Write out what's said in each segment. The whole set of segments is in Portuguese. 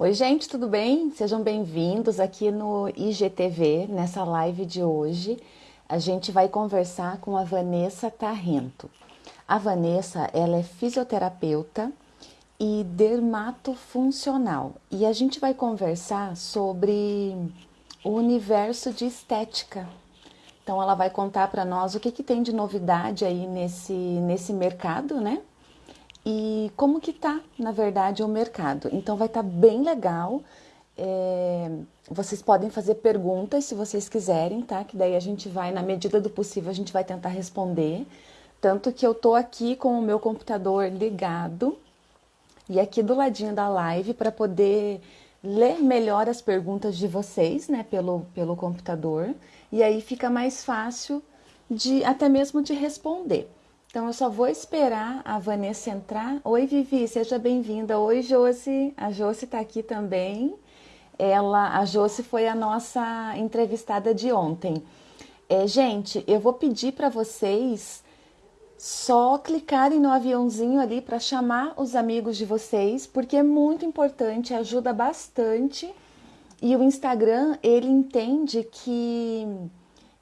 Oi, gente, tudo bem? Sejam bem-vindos aqui no IGTV, nessa live de hoje. A gente vai conversar com a Vanessa Tarrento. A Vanessa, ela é fisioterapeuta e dermatofuncional. E a gente vai conversar sobre o universo de estética. Então, ela vai contar para nós o que, que tem de novidade aí nesse, nesse mercado, né? E como que tá, na verdade, o mercado. Então vai estar tá bem legal. É, vocês podem fazer perguntas se vocês quiserem, tá? Que daí a gente vai, na medida do possível, a gente vai tentar responder. Tanto que eu tô aqui com o meu computador ligado e aqui do ladinho da live para poder ler melhor as perguntas de vocês, né, pelo, pelo computador. E aí fica mais fácil de até mesmo de responder. Então eu só vou esperar a Vanessa entrar. Oi, Vivi, seja bem-vinda. Oi, Josi. A Josi está aqui também. Ela, a Josi foi a nossa entrevistada de ontem. É, gente, eu vou pedir para vocês só clicarem no aviãozinho ali para chamar os amigos de vocês, porque é muito importante, ajuda bastante. E o Instagram, ele entende que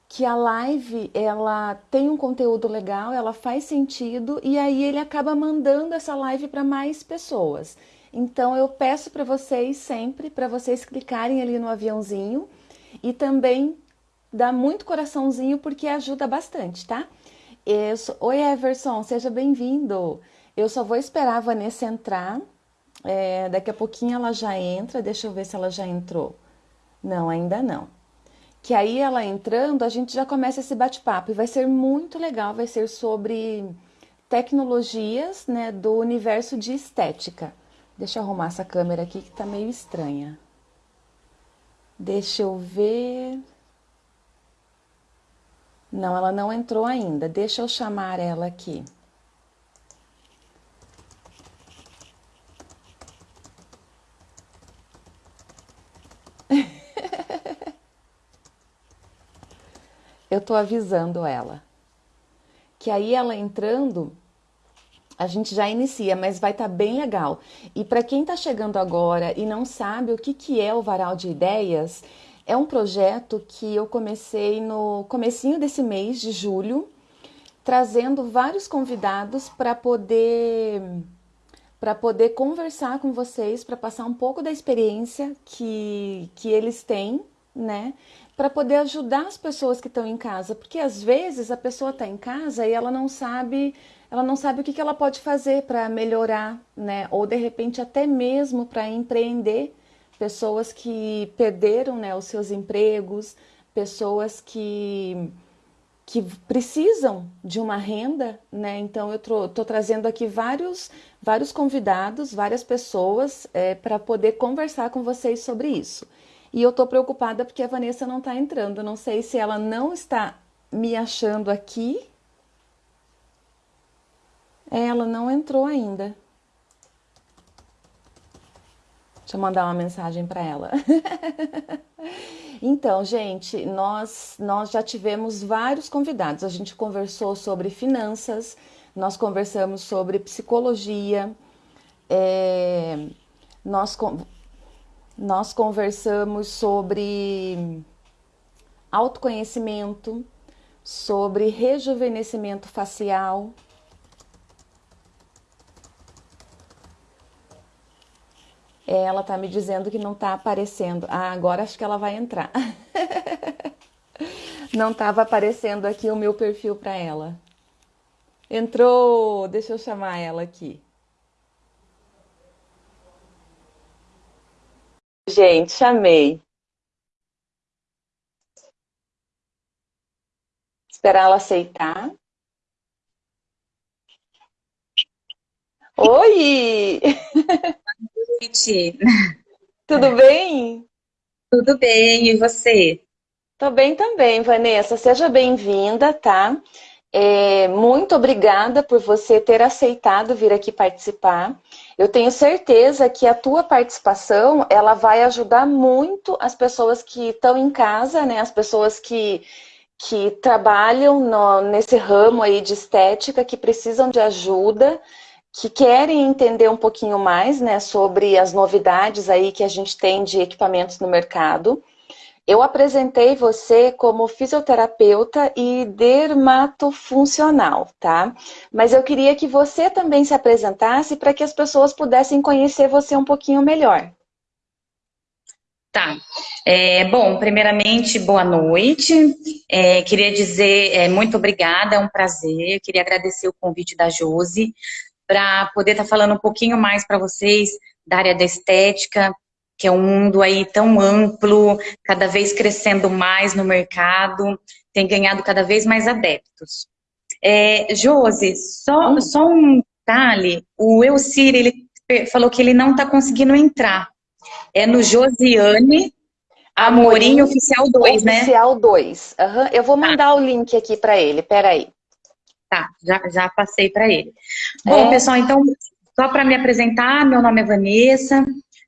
que a live ela tem um conteúdo legal, ela faz sentido e aí ele acaba mandando essa live para mais pessoas. Então eu peço para vocês sempre para vocês clicarem ali no aviãozinho e também dá muito coraçãozinho porque ajuda bastante, tá? Sou... Oi Everson, seja bem-vindo. Eu só vou esperar a Vanessa entrar. É, daqui a pouquinho ela já entra. Deixa eu ver se ela já entrou. Não, ainda não que aí ela entrando, a gente já começa esse bate-papo e vai ser muito legal, vai ser sobre tecnologias né, do universo de estética. Deixa eu arrumar essa câmera aqui que tá meio estranha. Deixa eu ver. Não, ela não entrou ainda. Deixa eu chamar ela aqui. Eu tô avisando ela. Que aí ela entrando, a gente já inicia, mas vai estar tá bem legal. E para quem está chegando agora e não sabe o que, que é o Varal de Ideias, é um projeto que eu comecei no comecinho desse mês de julho, trazendo vários convidados para poder para poder conversar com vocês, para passar um pouco da experiência que, que eles têm, né? Para poder ajudar as pessoas que estão em casa, porque às vezes a pessoa está em casa e ela não sabe, ela não sabe o que, que ela pode fazer para melhorar, né? Ou de repente até mesmo para empreender, pessoas que perderam, né, os seus empregos, pessoas que que precisam de uma renda, né? Então eu estou trazendo aqui vários vários convidados, várias pessoas é, para poder conversar com vocês sobre isso. E eu tô preocupada porque a Vanessa não tá entrando. Não sei se ela não está me achando aqui. Ela não entrou ainda. Deixa eu mandar uma mensagem para ela. então, gente, nós, nós já tivemos vários convidados. A gente conversou sobre finanças, nós conversamos sobre psicologia, é, nós nós conversamos sobre autoconhecimento, sobre rejuvenescimento facial. Ela está me dizendo que não está aparecendo. Ah, agora acho que ela vai entrar. não estava aparecendo aqui o meu perfil para ela. Entrou! Deixa eu chamar ela aqui. Gente, chamei. Esperar ela aceitar. Oi! noite. Tudo bem? Tudo bem, e você? Tô bem também, Vanessa. Seja bem-vinda, tá? É, muito obrigada por você ter aceitado vir aqui participar. Eu tenho certeza que a tua participação ela vai ajudar muito as pessoas que estão em casa, né? As pessoas que, que trabalham no, nesse ramo aí de estética, que precisam de ajuda, que querem entender um pouquinho mais né, sobre as novidades aí que a gente tem de equipamentos no mercado. Eu apresentei você como fisioterapeuta e dermatofuncional, tá? Mas eu queria que você também se apresentasse para que as pessoas pudessem conhecer você um pouquinho melhor. Tá. É, bom, primeiramente, boa noite. É, queria dizer é, muito obrigada, é um prazer. Queria agradecer o convite da Josi para poder estar tá falando um pouquinho mais para vocês da área da estética, que é um mundo aí tão amplo, cada vez crescendo mais no mercado, tem ganhado cada vez mais adeptos. É, Josi, só, hum. só um detalhe, o Elcir, ele falou que ele não está conseguindo entrar. É no Josiane Amorim, Amorim Oficial 2, né? Oficial 2. Uhum. Eu vou mandar ah. o link aqui para ele, peraí. Tá, já, já passei para ele. Bom, é... pessoal, então, só para me apresentar, meu nome é Vanessa,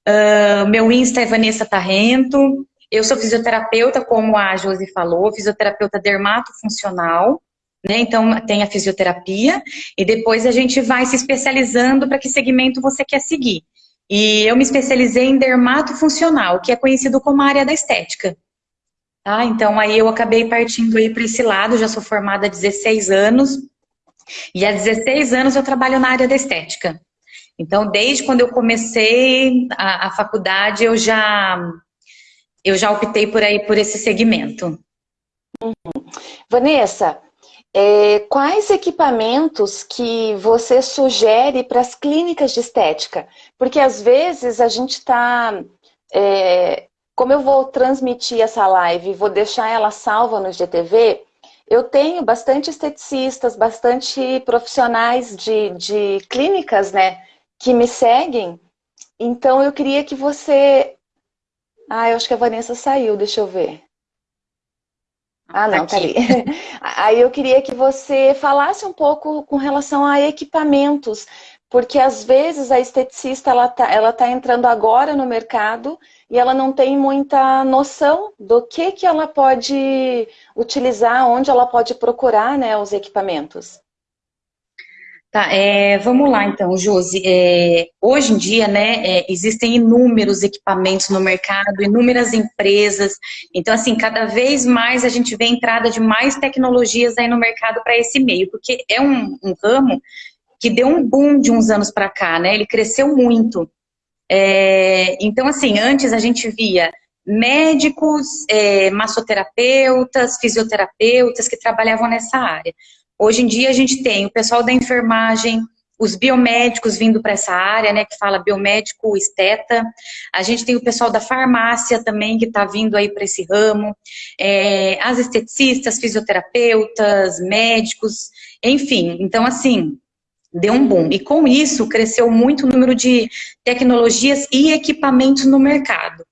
uh, meu Insta é Vanessa Tarrento, eu sou fisioterapeuta, como a Josi falou, fisioterapeuta dermatofuncional, né? Então, tem a fisioterapia, e depois a gente vai se especializando para que segmento você quer seguir. E eu me especializei em dermatofuncional, que é conhecido como área da estética. Tá? Então, aí eu acabei partindo aí para esse lado, já sou formada há 16 anos, e há 16 anos eu trabalho na área da estética. Então, desde quando eu comecei a, a faculdade, eu já, eu já optei por aí, por esse segmento. Uhum. Vanessa, é, quais equipamentos que você sugere para as clínicas de estética? Porque às vezes a gente está é, como eu vou transmitir essa live e vou deixar ela salva no GTV, eu tenho bastante esteticistas, bastante profissionais de, de clínicas, né, que me seguem. Então eu queria que você... Ah, eu acho que a Vanessa saiu, deixa eu ver. Ah, não, tá ali. Aí eu queria que você falasse um pouco com relação a equipamentos, porque às vezes a esteticista ela tá, ela tá entrando agora no mercado e ela não tem muita noção do que, que ela pode utilizar, onde ela pode procurar né, os equipamentos. Tá, é, vamos lá então, Josi. É, hoje em dia, né, é, existem inúmeros equipamentos no mercado, inúmeras empresas. Então, assim, cada vez mais a gente vê a entrada de mais tecnologias aí no mercado para esse meio, porque é um, um ramo que deu um boom de uns anos para cá, né? Ele cresceu muito. É, então, assim, antes a gente via médicos, é, massoterapeutas, fisioterapeutas que trabalhavam nessa área. Hoje em dia a gente tem o pessoal da enfermagem, os biomédicos vindo para essa área, né, que fala biomédico esteta. A gente tem o pessoal da farmácia também que está vindo aí para esse ramo. É, as esteticistas, fisioterapeutas, médicos, enfim. Então, assim, deu um boom. E com isso, cresceu muito o número de tecnologias e equipamentos no mercado.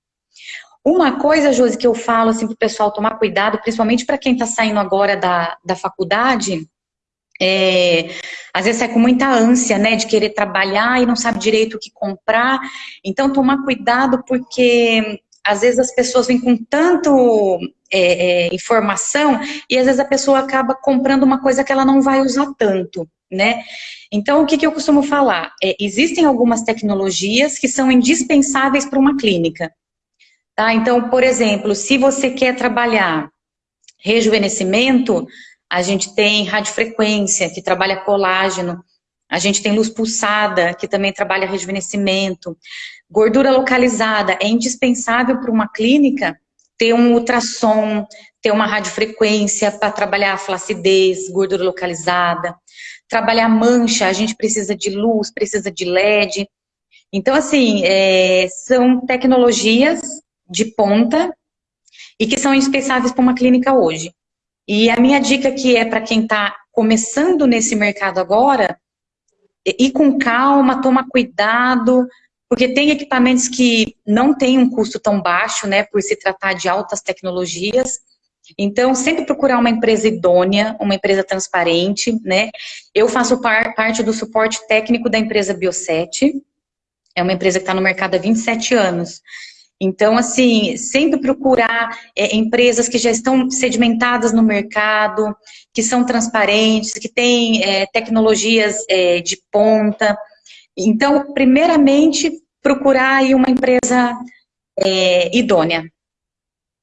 Uma coisa, Josi, que eu falo assim, para o pessoal tomar cuidado, principalmente para quem está saindo agora da, da faculdade, é, às vezes sai com muita ânsia, né, de querer trabalhar e não sabe direito o que comprar. Então, tomar cuidado porque às vezes as pessoas vêm com tanto é, é, informação e às vezes a pessoa acaba comprando uma coisa que ela não vai usar tanto né? Então, o que, que eu costumo falar? É, existem algumas tecnologias que são indispensáveis para uma clínica. Tá? Então, por exemplo, se você quer trabalhar rejuvenescimento, a gente tem radiofrequência, que trabalha colágeno, a gente tem luz pulsada, que também trabalha rejuvenescimento. Gordura localizada, é indispensável para uma clínica ter um ultrassom, ter uma radiofrequência para trabalhar a flacidez, gordura localizada. Trabalhar mancha, a gente precisa de luz, precisa de LED. Então, assim, é, são tecnologias de ponta e que são indispensáveis para uma clínica hoje. E a minha dica que é para quem está começando nesse mercado agora, ir com calma, tomar cuidado, porque tem equipamentos que não têm um custo tão baixo, né, por se tratar de altas tecnologias, então, sempre procurar uma empresa idônea, uma empresa transparente, né? Eu faço par, parte do suporte técnico da empresa Bioset, é uma empresa que está no mercado há 27 anos. Então, assim, sempre procurar é, empresas que já estão sedimentadas no mercado, que são transparentes, que têm é, tecnologias é, de ponta, Então, primeiramente, procurar aí uma empresa é, idônea.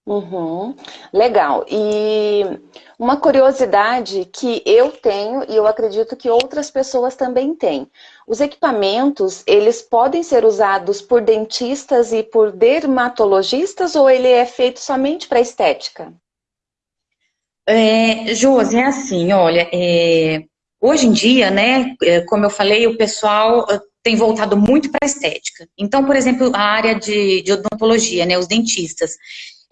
Uhum, legal. E uma curiosidade que eu tenho e eu acredito que outras pessoas também têm. Os equipamentos, eles podem ser usados por dentistas e por dermatologistas ou ele é feito somente para estética? É, Josi, é assim, olha, é, hoje em dia, né, é, como eu falei, o pessoal uh, tem voltado muito para a estética. Então, por exemplo, a área de, de odontologia, né, os dentistas,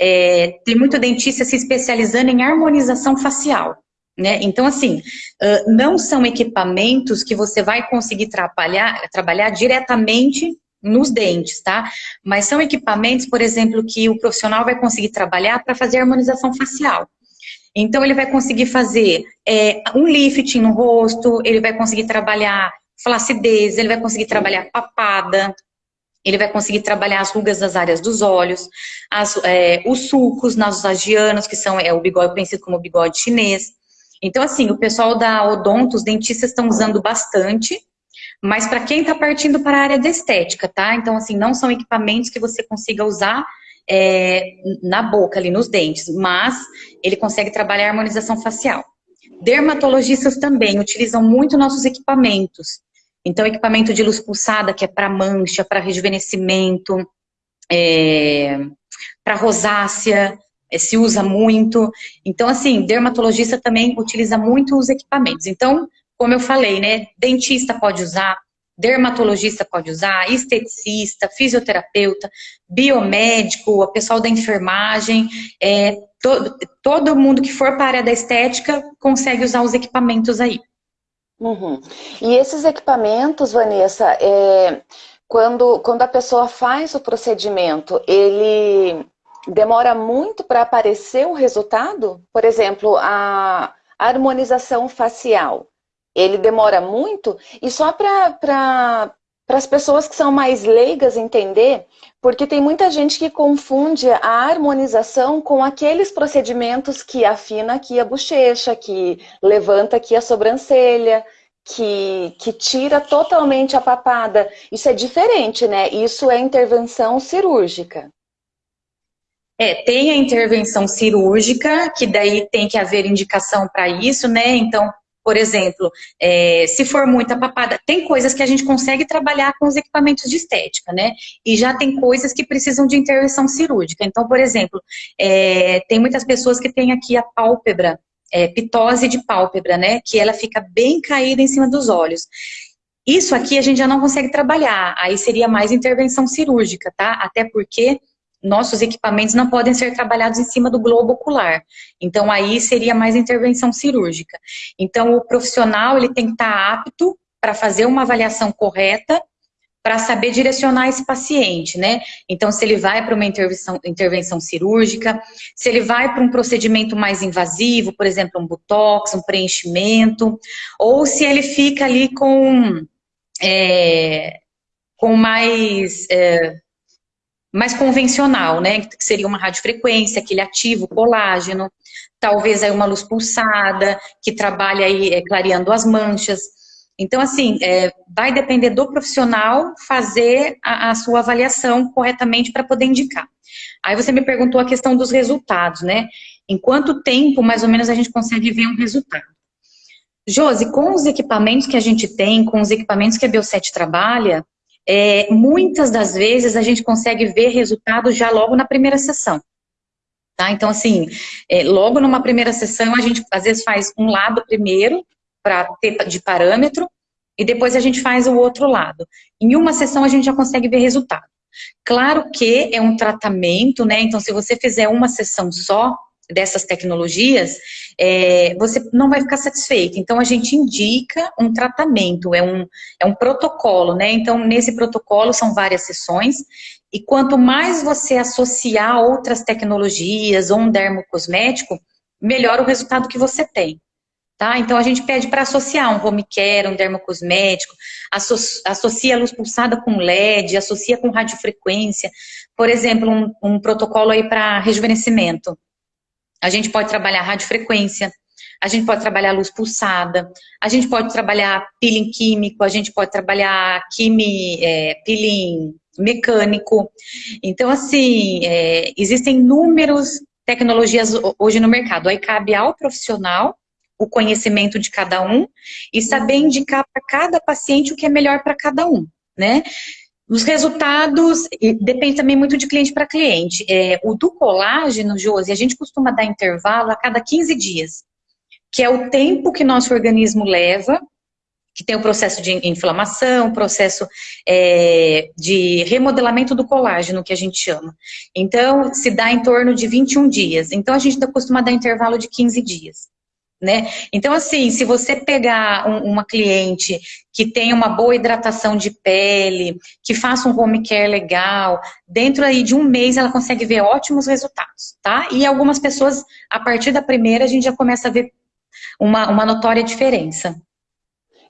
é, tem muito dentista se especializando em harmonização facial. Né? Então, assim, não são equipamentos que você vai conseguir trabalhar, trabalhar diretamente nos dentes, tá? Mas são equipamentos, por exemplo, que o profissional vai conseguir trabalhar para fazer harmonização facial. Então, ele vai conseguir fazer é, um lifting no rosto, ele vai conseguir trabalhar flacidez, ele vai conseguir trabalhar papada, ele vai conseguir trabalhar as rugas das áreas dos olhos, as, é, os sulcos nasofagianos, que são é, o bigode conhecido como bigode chinês. Então, assim, o pessoal da odonto, os dentistas estão usando bastante, mas para quem está partindo para a área da estética, tá? Então, assim, não são equipamentos que você consiga usar é, na boca, ali nos dentes, mas ele consegue trabalhar a harmonização facial. Dermatologistas também utilizam muito nossos equipamentos. Então, equipamento de luz pulsada, que é para mancha, para rejuvenescimento, é, para rosácea, se usa muito. Então, assim, dermatologista também utiliza muito os equipamentos. Então, como eu falei, né, dentista pode usar, dermatologista pode usar, esteticista, fisioterapeuta, biomédico, o pessoal da enfermagem, é, todo, todo mundo que for para a área da estética consegue usar os equipamentos aí. Uhum. E esses equipamentos, Vanessa, é, quando, quando a pessoa faz o procedimento, ele demora muito para aparecer o resultado? Por exemplo, a harmonização facial, ele demora muito? E só para pra, as pessoas que são mais leigas entender, porque tem muita gente que confunde a harmonização com aqueles procedimentos que afina aqui a bochecha, que levanta aqui a sobrancelha, que, que tira totalmente a papada. Isso é diferente, né? Isso é intervenção cirúrgica. É, tem a intervenção cirúrgica, que daí tem que haver indicação para isso, né? Então, por exemplo, é, se for muita papada, tem coisas que a gente consegue trabalhar com os equipamentos de estética, né? E já tem coisas que precisam de intervenção cirúrgica. Então, por exemplo, é, tem muitas pessoas que têm aqui a pálpebra, é, pitose de pálpebra, né? Que ela fica bem caída em cima dos olhos. Isso aqui a gente já não consegue trabalhar, aí seria mais intervenção cirúrgica, tá? Até porque nossos equipamentos não podem ser trabalhados em cima do globo ocular. Então, aí seria mais intervenção cirúrgica. Então, o profissional, ele tem que estar apto para fazer uma avaliação correta para saber direcionar esse paciente, né? Então, se ele vai para uma intervenção, intervenção cirúrgica, se ele vai para um procedimento mais invasivo, por exemplo, um botox, um preenchimento, ou se ele fica ali com, é, com mais... É, mais convencional, né? Que seria uma radiofrequência, aquele ativo, colágeno, talvez aí uma luz pulsada, que trabalha aí é, clareando as manchas. Então, assim, é, vai depender do profissional fazer a, a sua avaliação corretamente para poder indicar. Aí você me perguntou a questão dos resultados, né? Em quanto tempo, mais ou menos, a gente consegue ver um resultado? Josi, com os equipamentos que a gente tem, com os equipamentos que a Bioset trabalha, é, muitas das vezes a gente consegue ver resultados já logo na primeira sessão. Tá? Então, assim, é, logo numa primeira sessão, a gente às vezes faz um lado primeiro, para ter de parâmetro, e depois a gente faz o outro lado. Em uma sessão, a gente já consegue ver resultado. Claro que é um tratamento, né? Então, se você fizer uma sessão só, dessas tecnologias, é, você não vai ficar satisfeito. Então, a gente indica um tratamento, é um, é um protocolo, né? Então, nesse protocolo são várias sessões, e quanto mais você associar outras tecnologias ou um dermocosmético, melhor o resultado que você tem. Tá? Então, a gente pede para associar um home care, um dermocosmético, associa a luz pulsada com LED, associa com radiofrequência, por exemplo, um, um protocolo aí para rejuvenescimento. A gente pode trabalhar radiofrequência, a gente pode trabalhar luz pulsada, a gente pode trabalhar peeling químico, a gente pode trabalhar quimi, é, peeling mecânico. Então, assim, é, existem inúmeras tecnologias hoje no mercado. Aí cabe ao profissional o conhecimento de cada um e saber indicar para cada paciente o que é melhor para cada um, né? Os resultados, depende também muito de cliente para cliente. É, o do colágeno, Josi, a gente costuma dar intervalo a cada 15 dias, que é o tempo que nosso organismo leva, que tem o processo de inflamação, processo é, de remodelamento do colágeno, que a gente chama. Então, se dá em torno de 21 dias. Então, a gente costuma dar intervalo de 15 dias né? Então, assim, se você pegar um, uma cliente que tem uma boa hidratação de pele, que faça um home care legal, dentro aí de um mês ela consegue ver ótimos resultados, tá? E algumas pessoas, a partir da primeira, a gente já começa a ver uma, uma notória diferença.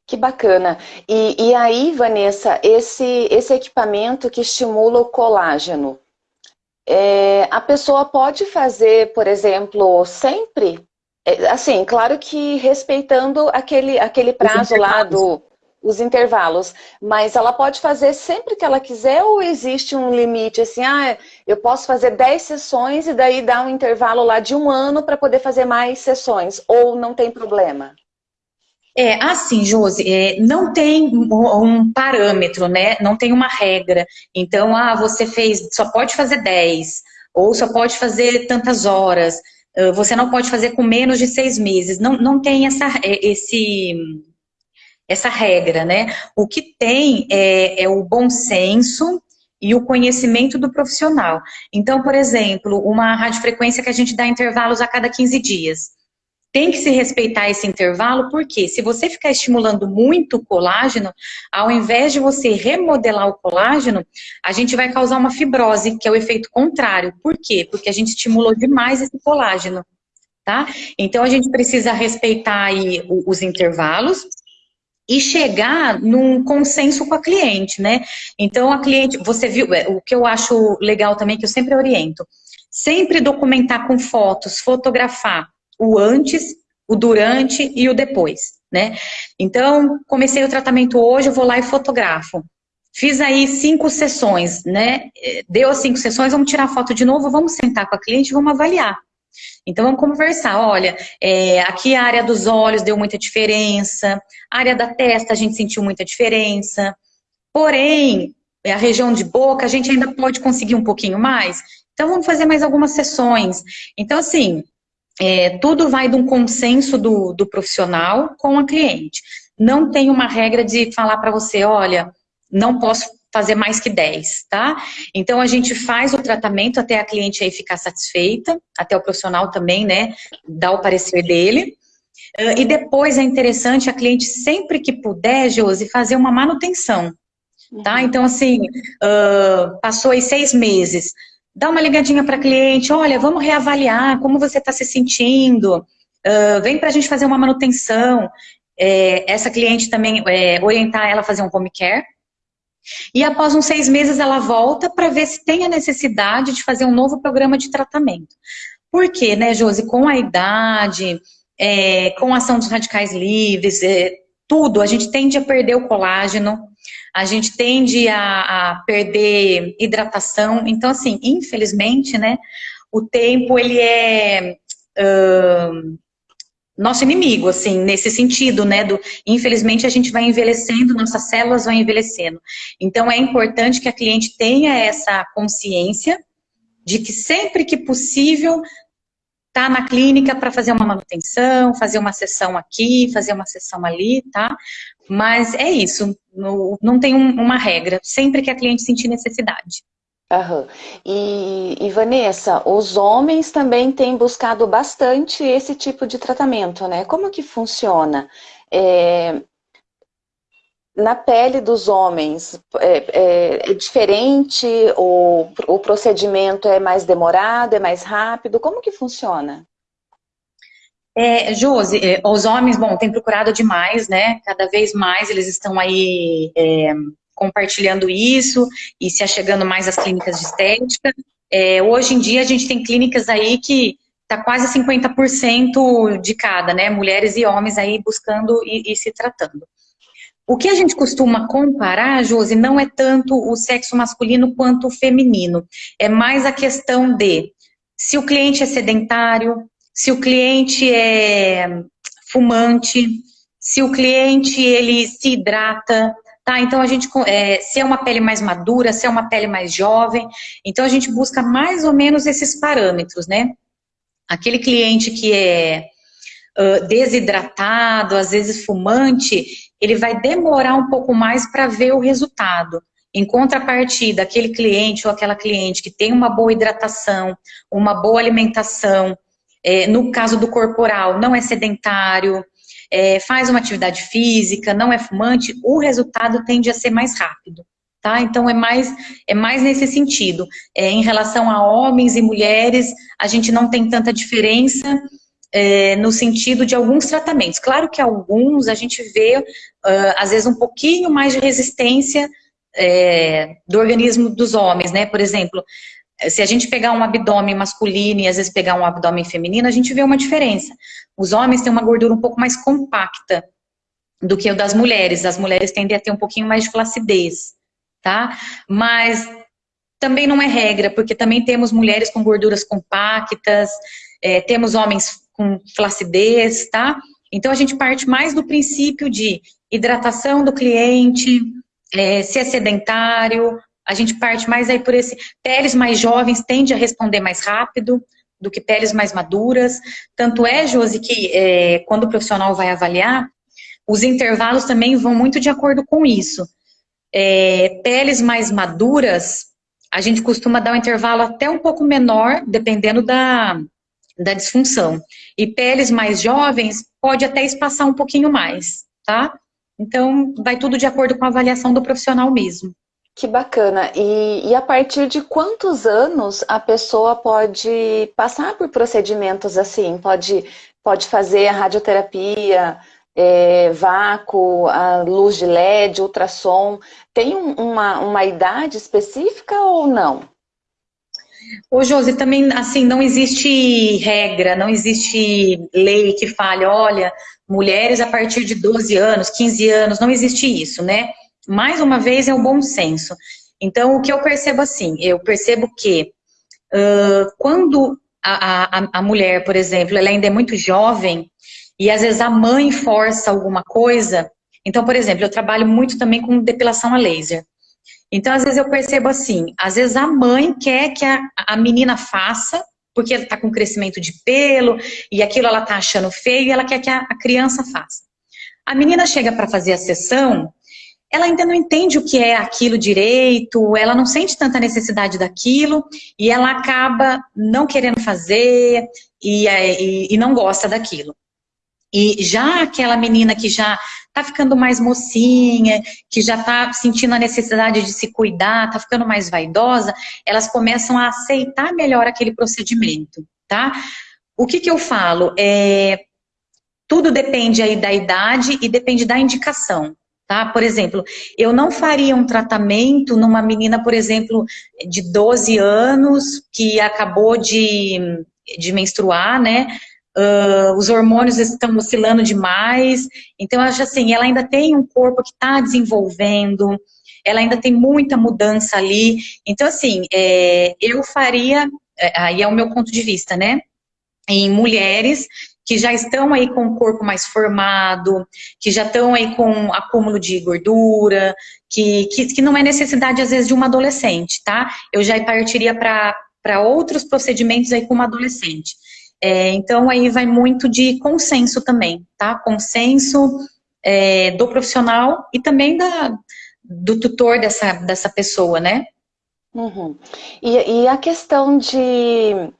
Que bacana. E, e aí, Vanessa, esse, esse equipamento que estimula o colágeno, é, a pessoa pode fazer, por exemplo, sempre é, assim, claro que respeitando aquele, aquele prazo lá do os intervalos, mas ela pode fazer sempre que ela quiser ou existe um limite, assim, ah, eu posso fazer 10 sessões e daí dar um intervalo lá de um ano para poder fazer mais sessões, ou não tem problema? É, assim, Josi, é, não tem um parâmetro, né? Não tem uma regra. Então, ah, você fez, só pode fazer 10, ou só pode fazer tantas horas você não pode fazer com menos de seis meses. Não, não tem essa, é, esse, essa regra, né? O que tem é, é o bom senso e o conhecimento do profissional. Então, por exemplo, uma radiofrequência que a gente dá intervalos a cada 15 dias. Tem que se respeitar esse intervalo, porque se você ficar estimulando muito o colágeno, ao invés de você remodelar o colágeno, a gente vai causar uma fibrose, que é o efeito contrário. Por quê? Porque a gente estimulou demais esse colágeno, tá? Então a gente precisa respeitar aí os intervalos, e chegar num consenso com a cliente, né? Então, a cliente, você viu, é, o que eu acho legal também, que eu sempre oriento, sempre documentar com fotos, fotografar o antes, o durante e o depois, né? Então, comecei o tratamento hoje, eu vou lá e fotografo. Fiz aí cinco sessões, né? Deu as cinco sessões, vamos tirar foto de novo, vamos sentar com a cliente, vamos avaliar. Então vamos conversar, olha, é, aqui a área dos olhos deu muita diferença, a área da testa a gente sentiu muita diferença, porém, a região de boca a gente ainda pode conseguir um pouquinho mais, então vamos fazer mais algumas sessões. Então assim, é, tudo vai de um consenso do, do profissional com a cliente. Não tem uma regra de falar para você, olha, não posso fazer mais que 10, tá? Então a gente faz o tratamento até a cliente aí ficar satisfeita, até o profissional também, né, dar o parecer dele. E depois é interessante a cliente sempre que puder, Josi, fazer uma manutenção, tá? Uhum. Então assim, uh, passou aí seis meses, dá uma ligadinha para cliente, olha, vamos reavaliar como você está se sentindo, uh, vem para a gente fazer uma manutenção. É, essa cliente também, é, orientar ela a fazer um home care. E após uns seis meses ela volta para ver se tem a necessidade de fazer um novo programa de tratamento. Por quê, né, Josi? Com a idade, é, com a ação dos radicais livres, é, tudo, a gente tende a perder o colágeno, a gente tende a, a perder hidratação. Então, assim, infelizmente, né, o tempo, ele é uh, nosso inimigo, assim, nesse sentido, né, do, infelizmente a gente vai envelhecendo, nossas células vão envelhecendo. Então, é importante que a cliente tenha essa consciência de que sempre que possível tá na clínica para fazer uma manutenção, fazer uma sessão aqui, fazer uma sessão ali, tá? Mas é isso, não tem um, uma regra, sempre que a cliente sentir necessidade. Uhum. E, e, Vanessa, os homens também têm buscado bastante esse tipo de tratamento, né? Como que funciona? É, na pele dos homens, é, é, é diferente? O, o procedimento é mais demorado, é mais rápido? Como que funciona? É, Josi, é, os homens, bom, têm procurado demais, né? Cada vez mais eles estão aí é, compartilhando isso e se achegando mais às clínicas de estética. É, hoje em dia a gente tem clínicas aí que tá quase 50% de cada, né? Mulheres e homens aí buscando e, e se tratando. O que a gente costuma comparar, Josi, não é tanto o sexo masculino quanto o feminino. É mais a questão de se o cliente é sedentário, se o cliente é fumante, se o cliente ele se hidrata, tá? Então a gente, é, se é uma pele mais madura, se é uma pele mais jovem, então a gente busca mais ou menos esses parâmetros, né? Aquele cliente que é uh, desidratado, às vezes fumante, ele vai demorar um pouco mais para ver o resultado. Em contrapartida, aquele cliente ou aquela cliente que tem uma boa hidratação, uma boa alimentação, é, no caso do corporal, não é sedentário, é, faz uma atividade física, não é fumante, o resultado tende a ser mais rápido. Tá? Então é mais, é mais nesse sentido. É, em relação a homens e mulheres, a gente não tem tanta diferença é, no sentido de alguns tratamentos. Claro que alguns a gente vê, uh, às vezes, um pouquinho mais de resistência é, do organismo dos homens, né? Por exemplo, se a gente pegar um abdômen masculino e às vezes pegar um abdômen feminino, a gente vê uma diferença. Os homens têm uma gordura um pouco mais compacta do que o das mulheres. As mulheres tendem a ter um pouquinho mais de flacidez, tá? Mas também não é regra, porque também temos mulheres com gorduras compactas, é, temos homens com flacidez, tá? Então a gente parte mais do princípio de hidratação do cliente, é, se é sedentário, a gente parte mais aí por esse... Peles mais jovens tende a responder mais rápido do que peles mais maduras. Tanto é, Josi, que é, quando o profissional vai avaliar, os intervalos também vão muito de acordo com isso. É, peles mais maduras, a gente costuma dar um intervalo até um pouco menor, dependendo da, da disfunção. E peles mais jovens, pode até espaçar um pouquinho mais, tá? Então, vai tudo de acordo com a avaliação do profissional mesmo. Que bacana. E, e, a partir de quantos anos a pessoa pode passar por procedimentos assim? Pode, pode fazer a radioterapia, é, vácuo, a luz de LED, ultrassom. Tem um, uma, uma idade específica ou não? Ô, Josi, também, assim, não existe regra, não existe lei que fale, olha, mulheres a partir de 12 anos, 15 anos, não existe isso, né? mais uma vez, é o bom senso. Então, o que eu percebo assim, eu percebo que uh, quando a, a, a, mulher, por exemplo, ela ainda é muito jovem, e às vezes a mãe força alguma coisa, então, por exemplo, eu trabalho muito também com depilação a laser. Então, às vezes eu percebo assim, às vezes a mãe quer que a, a menina faça, porque ela está com crescimento de pelo, e aquilo ela está achando feio, e ela quer que a, a criança faça. A menina chega para fazer a sessão, ela ainda não entende o que é aquilo direito, ela não sente tanta necessidade daquilo e ela acaba não querendo fazer e, e, e não gosta daquilo. E já aquela menina que já tá ficando mais mocinha, que já tá sentindo a necessidade de se cuidar, tá ficando mais vaidosa, elas começam a aceitar melhor aquele procedimento, tá? O que que eu falo? É, tudo depende aí da idade e depende da indicação. Tá? Por exemplo, eu não faria um tratamento numa menina, por exemplo, de 12 anos, que acabou de, de menstruar, né? Uh, os hormônios estão oscilando demais, então acho assim, ela ainda tem um corpo que está desenvolvendo, ela ainda tem muita mudança ali, então assim, é, eu faria, é, aí é o meu ponto de vista, né, em mulheres que já estão aí com o corpo mais formado, que já estão aí com acúmulo de gordura, que, que, que não é necessidade, às vezes, de uma adolescente, tá? Eu já partiria para outros procedimentos aí com uma adolescente. É, então, aí vai muito de consenso também, tá? Consenso é, do profissional e também da, do tutor dessa, dessa pessoa, né? Uhum. E, e a questão de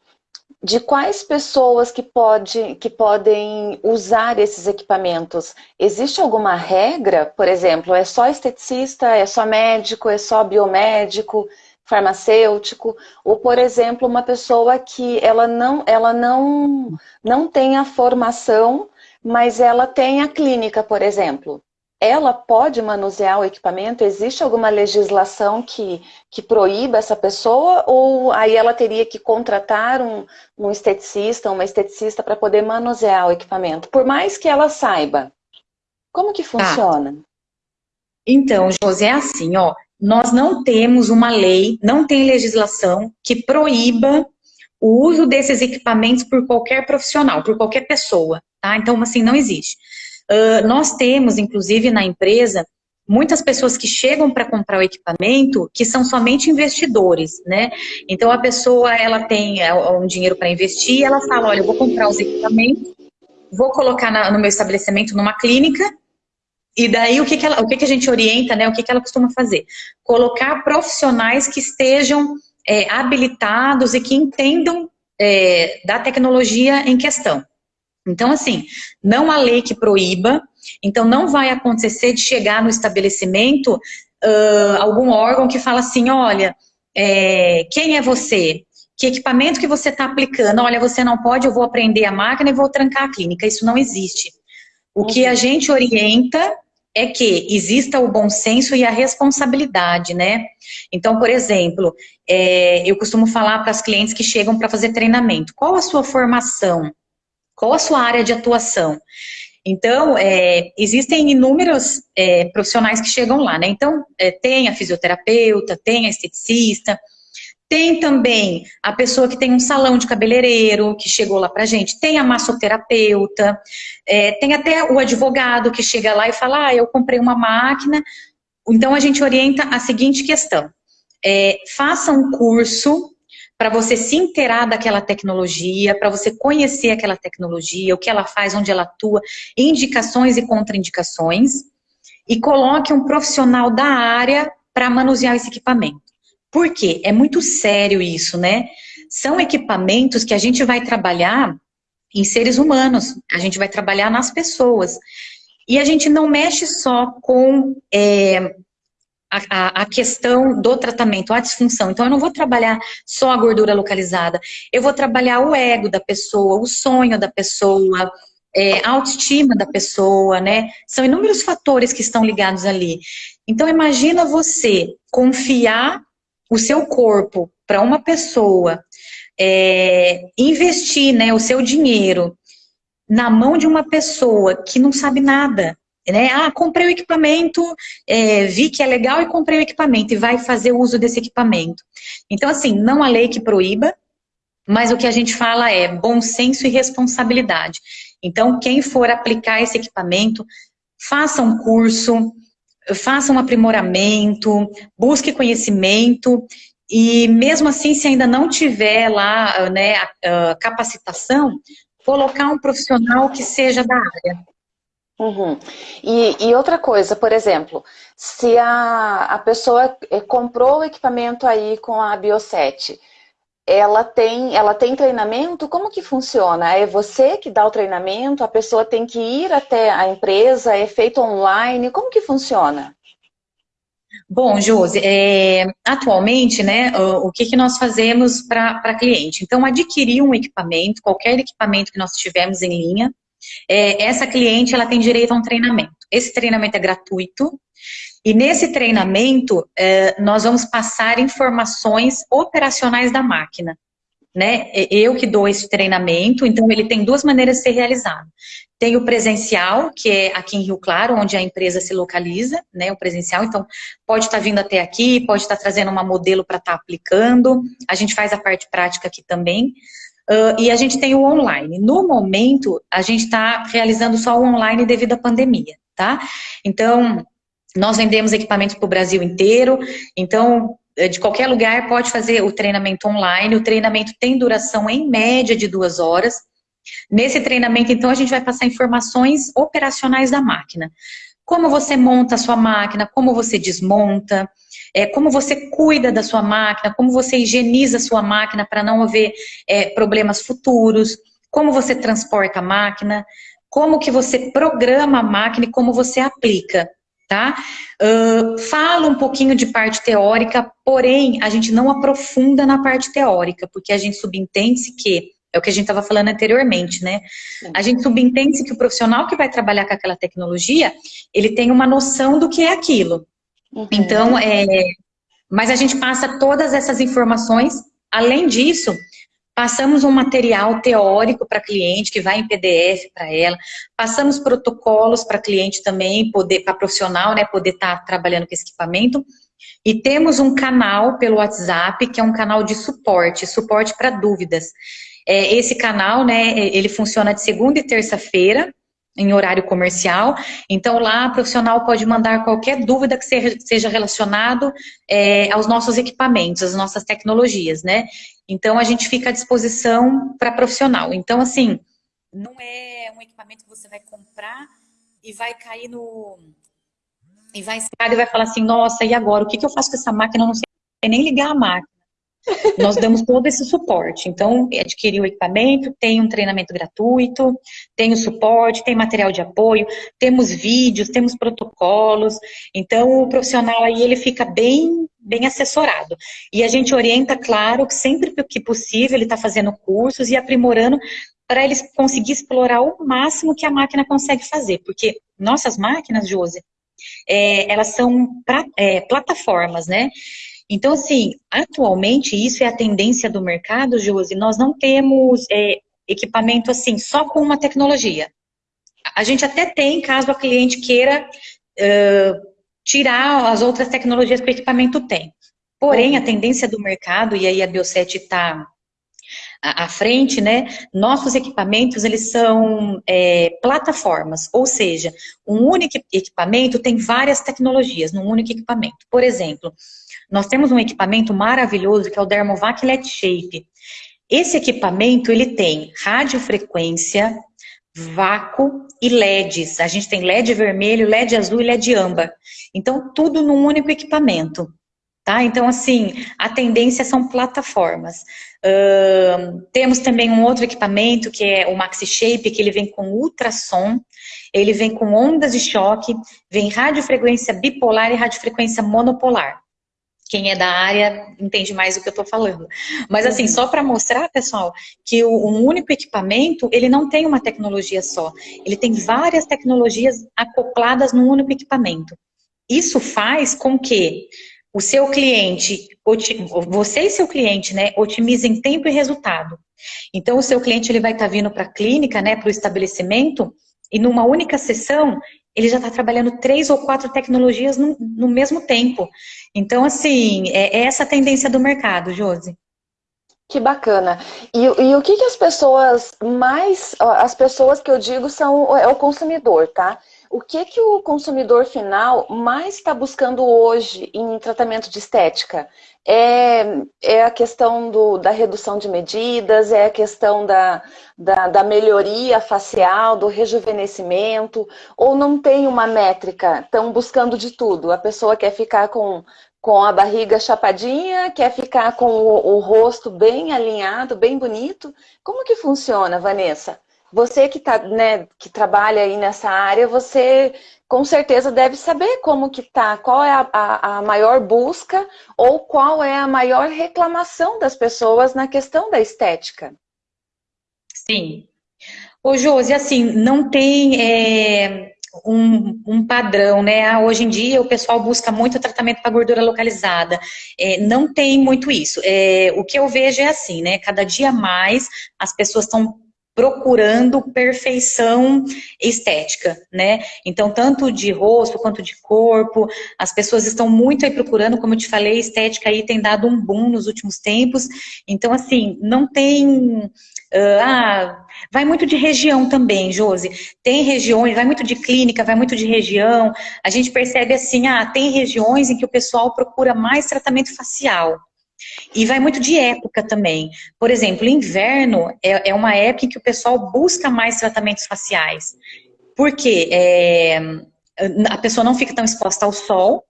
de quais pessoas que, pode, que podem usar esses equipamentos? Existe alguma regra? Por exemplo, é só esteticista, é só médico, é só biomédico, farmacêutico? Ou, por exemplo, uma pessoa que ela não, ela não, não tem a formação, mas ela tem a clínica, por exemplo? ela pode manusear o equipamento? Existe alguma legislação que, que proíba essa pessoa? Ou aí ela teria que contratar um, um esteticista, uma esteticista para poder manusear o equipamento? Por mais que ela saiba. Como que tá. funciona? Tá. Então, José, é assim, ó. Nós não temos uma lei, não tem legislação que proíba o uso desses equipamentos por qualquer profissional, por qualquer pessoa, tá? Então, assim, não existe. Uh, nós temos, inclusive, na empresa, muitas pessoas que chegam para comprar o equipamento que são somente investidores, né? Então a pessoa ela tem é, um dinheiro para investir, ela fala, olha, eu vou comprar os equipamentos, vou colocar na, no meu estabelecimento numa clínica e daí o que que, ela, o que que a gente orienta, né? O que que ela costuma fazer? Colocar profissionais que estejam é, habilitados e que entendam é, da tecnologia em questão. Então, assim, não há lei que proíba, então não vai acontecer de chegar no estabelecimento uh, algum órgão que fala assim, olha, é, quem é você? Que equipamento que você está aplicando? Olha, você não pode, eu vou aprender a máquina e vou trancar a clínica. Isso não existe. O que a gente orienta é que exista o bom senso e a responsabilidade, né? Então, por exemplo, é, eu costumo falar para as clientes que chegam para fazer treinamento, qual a sua formação? Qual a sua área de atuação? Então, é, existem inúmeros é, profissionais que chegam lá, né? Então, é, tem a fisioterapeuta, tem a esteticista, tem também a pessoa que tem um salão de cabeleireiro, que chegou lá pra gente, tem a massoterapeuta, é, tem até o advogado que chega lá e fala, ah, eu comprei uma máquina. Então, a gente orienta a seguinte questão, é, faça um curso para você se inteirar daquela tecnologia, para você conhecer aquela tecnologia, o que ela faz, onde ela atua, indicações e contraindicações, e coloque um profissional da área para manusear esse equipamento. Por quê? É muito sério isso, né? São equipamentos que a gente vai trabalhar em seres humanos, a gente vai trabalhar nas pessoas. E a gente não mexe só com é, a, a, questão do tratamento, a disfunção. Então, eu não vou trabalhar só a gordura localizada, eu vou trabalhar o ego da pessoa, o sonho da pessoa, é, a autoestima da pessoa, né? São inúmeros fatores que estão ligados ali. Então, imagina você confiar o seu corpo para uma pessoa, é, investir né, o seu dinheiro na mão de uma pessoa que não sabe nada, né? Ah, comprei o equipamento, é, vi que é legal e comprei o equipamento e vai fazer uso desse equipamento. Então, assim, não há lei que proíba, mas o que a gente fala é bom senso e responsabilidade. Então, quem for aplicar esse equipamento, faça um curso, faça um aprimoramento, busque conhecimento e mesmo assim, se ainda não tiver lá né, a, a capacitação, colocar um profissional que seja da área. Uhum. E, e, outra coisa, por exemplo, se a, a pessoa eh, comprou o equipamento aí com a Bioset, ela tem, ela tem treinamento? Como que funciona? É você que dá o treinamento? A pessoa tem que ir até a empresa? É feito online? Como que funciona? Bom, Josi, é, atualmente, né, o, o que, que nós fazemos para cliente? Então, adquirir um equipamento, qualquer equipamento que nós tivermos em linha, é, essa cliente ela tem direito a um treinamento. Esse treinamento é gratuito e nesse treinamento é, nós vamos passar informações operacionais da máquina. Né? Eu que dou esse treinamento, então ele tem duas maneiras de ser realizado. Tem o presencial, que é aqui em Rio Claro, onde a empresa se localiza, né? O presencial, então pode estar vindo até aqui, pode estar trazendo uma modelo para estar aplicando. A gente faz a parte prática aqui também. Uh, e a gente tem o online. No momento, a gente está realizando só o online devido à pandemia, tá? Então, nós vendemos equipamentos para o Brasil inteiro, então, eh, de qualquer lugar pode fazer o treinamento online. O treinamento tem duração em média de duas horas. Nesse treinamento, então, a gente vai passar informações operacionais da máquina. Como você monta a sua máquina, como você desmonta, é, como você cuida da sua máquina, como você higieniza a sua máquina para não haver é, problemas futuros, como você transporta a máquina, como que você programa a máquina e como você aplica, tá? Uh, fala um pouquinho de parte teórica, porém, a gente não aprofunda na parte teórica, porque a gente subentende que É o que a gente estava falando anteriormente, né? A gente subentende que o profissional que vai trabalhar com aquela tecnologia, ele tem uma noção do que é aquilo. Uhum. Então, é, mas a gente passa todas essas informações. Além disso, passamos um material teórico para cliente, que vai em PDF para ela, passamos protocolos para cliente também, poder para profissional, né, poder estar tá trabalhando com esse equipamento, e temos um canal pelo WhatsApp, que é um canal de suporte, suporte para dúvidas. É, esse canal, né, ele funciona de segunda e terça-feira, em horário comercial. Então, lá, o profissional pode mandar qualquer dúvida que seja relacionado é, aos nossos equipamentos, às nossas tecnologias, né? Então, a gente fica à disposição para profissional. Então, assim, não é um equipamento que você vai comprar e vai cair no... E vai e vai falar assim, nossa, e agora? O que, que eu faço com essa máquina? Eu não sei nem ligar a máquina. Nós damos todo esse suporte. Então, adquirir o equipamento, tem um treinamento gratuito, tem o suporte, tem material de apoio, temos vídeos, temos protocolos. Então, o profissional aí, ele fica bem, bem assessorado. E a gente orienta, claro, que sempre que possível, ele está fazendo cursos e aprimorando para ele conseguir explorar o máximo que a máquina consegue fazer. Porque nossas máquinas, Josi, é, elas são pra, é, plataformas, né? Então, assim, atualmente, isso é a tendência do mercado, Josi, nós não temos é, equipamento, assim, só com uma tecnologia. A gente até tem, caso a cliente queira uh, tirar as outras tecnologias que o equipamento tem. Porém, a tendência do mercado, e aí a Bioset está à frente, né? Nossos equipamentos, eles são é, plataformas, ou seja, um único equipamento tem várias tecnologias num único equipamento. Por exemplo, nós temos um equipamento maravilhoso que é o Dermovac LED Shape. Esse equipamento, ele tem radiofrequência, vácuo e LEDs. A gente tem LED vermelho, LED azul e LED âmbar. Então, tudo num único equipamento. Tá? Então, assim, a tendência são plataformas. Uh, temos também um outro equipamento, que é o Maxi Shape, que ele vem com ultrassom, ele vem com ondas de choque, vem radiofrequência bipolar e radiofrequência monopolar quem é da área entende mais do que eu estou falando. Mas assim, só para mostrar, pessoal, que o, um único equipamento, ele não tem uma tecnologia só. Ele tem várias tecnologias acopladas num único equipamento. Isso faz com que o seu cliente, você e seu cliente, né, otimizem tempo e resultado. Então, o seu cliente ele vai estar tá vindo para a clínica, né, para o estabelecimento, e numa única sessão, ele já está trabalhando três ou quatro tecnologias no, no mesmo tempo. Então, assim, é, é essa a tendência do mercado, Josi. Que bacana. E, e, o que, que as pessoas mais, as pessoas que eu digo são é o consumidor, tá? O que que o consumidor final mais está buscando hoje em tratamento de estética? É, é a questão do, da redução de medidas, é a questão da, da, da melhoria facial, do rejuvenescimento, ou não tem uma métrica? Estão buscando de tudo. A pessoa quer ficar com, com a barriga chapadinha, quer ficar com o, o rosto bem alinhado, bem bonito. Como que funciona, Vanessa? Você que, tá, né, que trabalha aí nessa área, você com certeza deve saber como que tá, qual é a, a, a, maior busca ou qual é a maior reclamação das pessoas na questão da estética. Sim. Ô, Josi, assim, não tem é, um, um, padrão, né? Ah, hoje em dia o pessoal busca muito tratamento para gordura localizada. É, não tem muito isso. É, o que eu vejo é assim, né? Cada dia mais as pessoas estão procurando perfeição estética, né? Então, tanto de rosto quanto de corpo, as pessoas estão muito aí procurando, como eu te falei, estética aí tem dado um boom nos últimos tempos. Então, assim, não tem... Ah, vai muito de região também, Josi. Tem regiões, vai muito de clínica, vai muito de região. A gente percebe assim, ah, tem regiões em que o pessoal procura mais tratamento facial. E vai muito de época também. Por exemplo, inverno é, é uma época em que o pessoal busca mais tratamentos faciais. Porque é, a pessoa não fica tão exposta ao sol,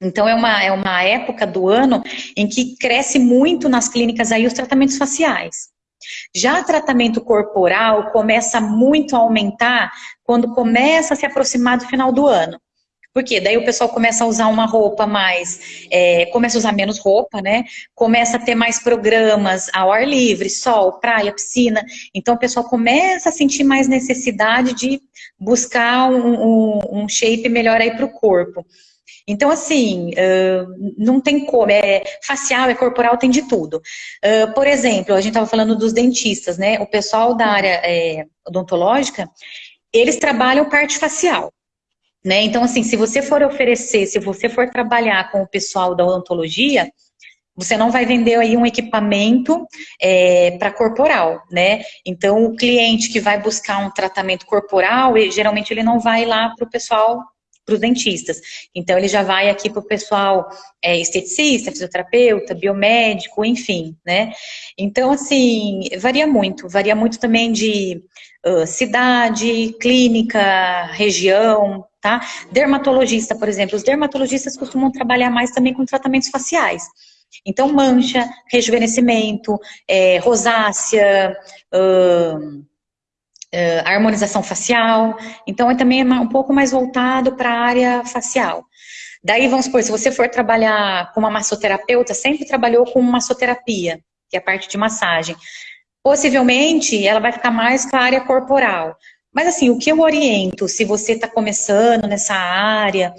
então é uma, é uma época do ano em que cresce muito nas clínicas aí os tratamentos faciais. Já tratamento corporal começa muito a aumentar quando começa a se aproximar do final do ano. Porque daí o pessoal começa a usar uma roupa mais, é, começa a usar menos roupa, né? Começa a ter mais programas ao ar livre, sol, praia, piscina. Então o pessoal começa a sentir mais necessidade de buscar um, um, um shape melhor aí para o corpo. Então, assim, não tem como, é facial, é corporal, tem de tudo. Por exemplo, a gente estava falando dos dentistas, né? O pessoal da área é, odontológica, eles trabalham parte facial. Né? Então, assim, se você for oferecer, se você for trabalhar com o pessoal da odontologia, você não vai vender aí um equipamento é, para corporal, né? Então, o cliente que vai buscar um tratamento corporal, geralmente ele não vai lá para o pessoal, para os dentistas. Então, ele já vai aqui para o pessoal é, esteticista, fisioterapeuta, biomédico, enfim, né? Então, assim, varia muito. Varia muito também de uh, cidade, clínica, região, tá? Dermatologista, por exemplo, os dermatologistas costumam trabalhar mais também com tratamentos faciais. Então, mancha, rejuvenescimento, é, rosácea, uh, uh, harmonização facial. Então, é também um pouco mais voltado para a área facial. Daí, vamos supor, se você for trabalhar com uma massoterapeuta, sempre trabalhou com massoterapia, que é a parte de massagem. Possivelmente, ela vai ficar mais com a área corporal. Mas assim, o que eu oriento, se você está começando nessa área,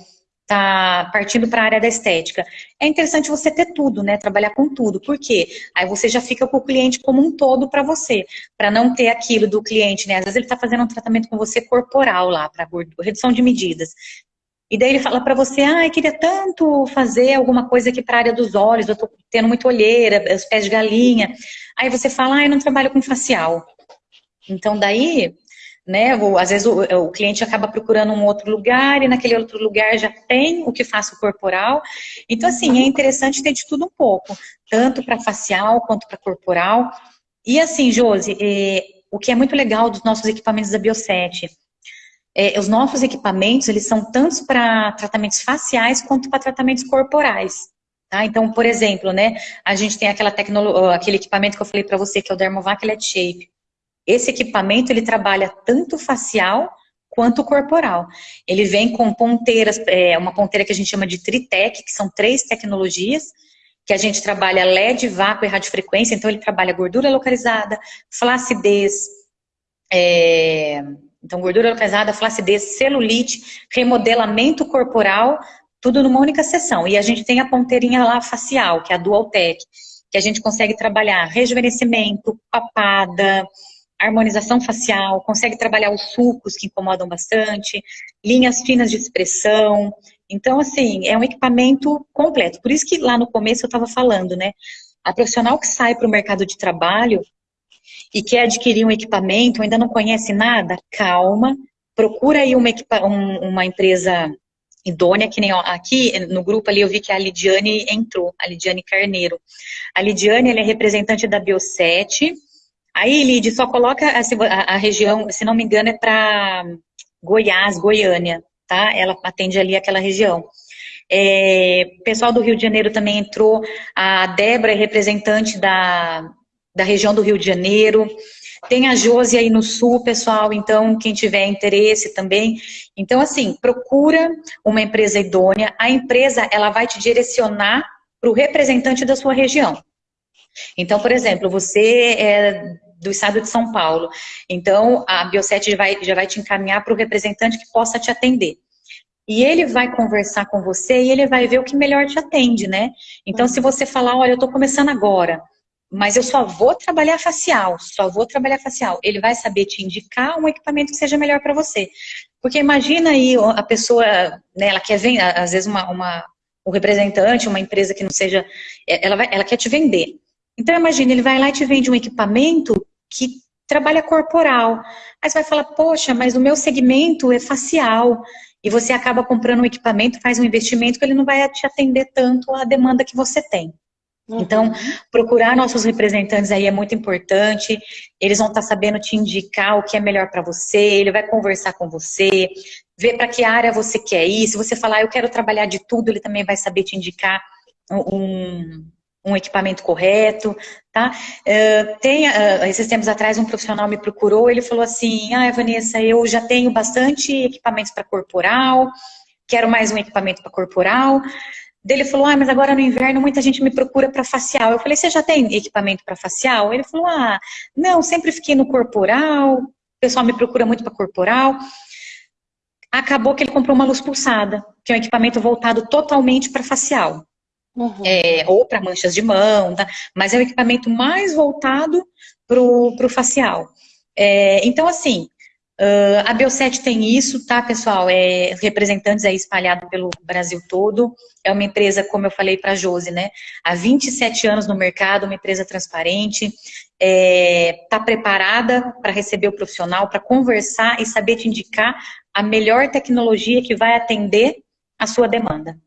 está partindo para a área da estética, é interessante você ter tudo, né? Trabalhar com tudo. Por quê? Aí você já fica com o cliente como um todo para você, para não ter aquilo do cliente, né? Às vezes ele está fazendo um tratamento com você corporal lá, para redução de medidas. E daí ele fala para você, ah, eu queria tanto fazer alguma coisa aqui para a área dos olhos, eu estou tendo muita olheira, os pés de galinha. Aí você fala, ah, eu não trabalho com facial. Então daí né? Ou, às vezes o, o, cliente acaba procurando um outro lugar e naquele outro lugar já tem o que faça o corporal. Então, assim, é interessante ter de tudo um pouco, tanto para facial quanto para corporal. E assim, Josi, é, o que é muito legal dos nossos equipamentos da Bioset, é, os nossos equipamentos, eles são tanto para tratamentos faciais quanto para tratamentos corporais. Tá? Então, por exemplo, né, a gente tem aquela tecnologia, aquele equipamento que eu falei para você, que é o Dermovac LED Shape. Esse equipamento, ele trabalha tanto facial quanto corporal. Ele vem com ponteiras, é, uma ponteira que a gente chama de Tritec, que são três tecnologias, que a gente trabalha LED, vácuo e radiofrequência, então ele trabalha gordura localizada, flacidez, é, então gordura localizada, flacidez, celulite, remodelamento corporal, tudo numa única sessão. E a gente tem a ponteirinha lá facial, que é a Dualtech, que a gente consegue trabalhar rejuvenescimento, papada, harmonização facial, consegue trabalhar os sulcos que incomodam bastante, linhas finas de expressão. Então, assim, é um equipamento completo. Por isso que lá no começo eu estava falando, né? A profissional que sai para o mercado de trabalho e quer adquirir um equipamento, ainda não conhece nada, calma, procura aí uma, um, uma empresa idônea, que nem ó, aqui no grupo ali eu vi que a Lidiane entrou, a Lidiane Carneiro. A Lidiane, ela é representante da Bioset, Aí, Lid, só coloca a, a, a região, se não me engano, é para Goiás, Goiânia, tá? Ela atende ali aquela região. É, pessoal do Rio de Janeiro também entrou, a Débora é representante da, da região do Rio de Janeiro, tem a Josi aí no sul, pessoal, então quem tiver interesse também. Então, assim, procura uma empresa idônea, a empresa ela vai te direcionar para o representante da sua região. Então, por exemplo, você é do estado de São Paulo. Então, a Bioset já vai, já vai te encaminhar para o representante que possa te atender. E ele vai conversar com você e ele vai ver o que melhor te atende, né? Então, se você falar, olha, eu estou começando agora, mas eu só vou trabalhar facial, só vou trabalhar facial, ele vai saber te indicar um equipamento que seja melhor para você. Porque imagina aí a pessoa, né, ela quer vender, às vezes uma, uma, o representante, uma empresa que não seja, ela, vai, ela quer te vender. Então, imagine, ele vai lá e te vende um equipamento que trabalha corporal. Aí você vai falar, poxa, mas o meu segmento é facial. E você acaba comprando um equipamento, faz um investimento que ele não vai te atender tanto à demanda que você tem. Uhum. Então, procurar nossos representantes aí é muito importante. Eles vão estar sabendo te indicar o que é melhor para você, ele vai conversar com você, ver para que área você quer ir. Se você falar, eu quero trabalhar de tudo, ele também vai saber te indicar um, um equipamento correto, tá? Uh, tem, uh, esses tempos atrás, um profissional me procurou, ele falou assim, ah, Vanessa, eu já tenho bastante equipamentos para corporal, quero mais um equipamento para corporal. Ele falou, ah, mas agora no inverno muita gente me procura para facial. Eu falei, você já tem equipamento para facial? Ele falou, ah, não, sempre fiquei no corporal, o pessoal me procura muito para corporal. Acabou que ele comprou uma luz pulsada, que é um equipamento voltado totalmente para facial. Uhum. É, ou para manchas de mão, tá? mas é o equipamento mais voltado para o facial. É, então, assim, Uh, a Bioset tem isso, tá, pessoal? É, representantes aí espalhados pelo Brasil todo. É uma empresa, como eu falei para a Josi, né? Há 27 anos no mercado, uma empresa transparente, está é, tá preparada para receber o profissional, para conversar e saber te indicar a melhor tecnologia que vai atender a sua demanda.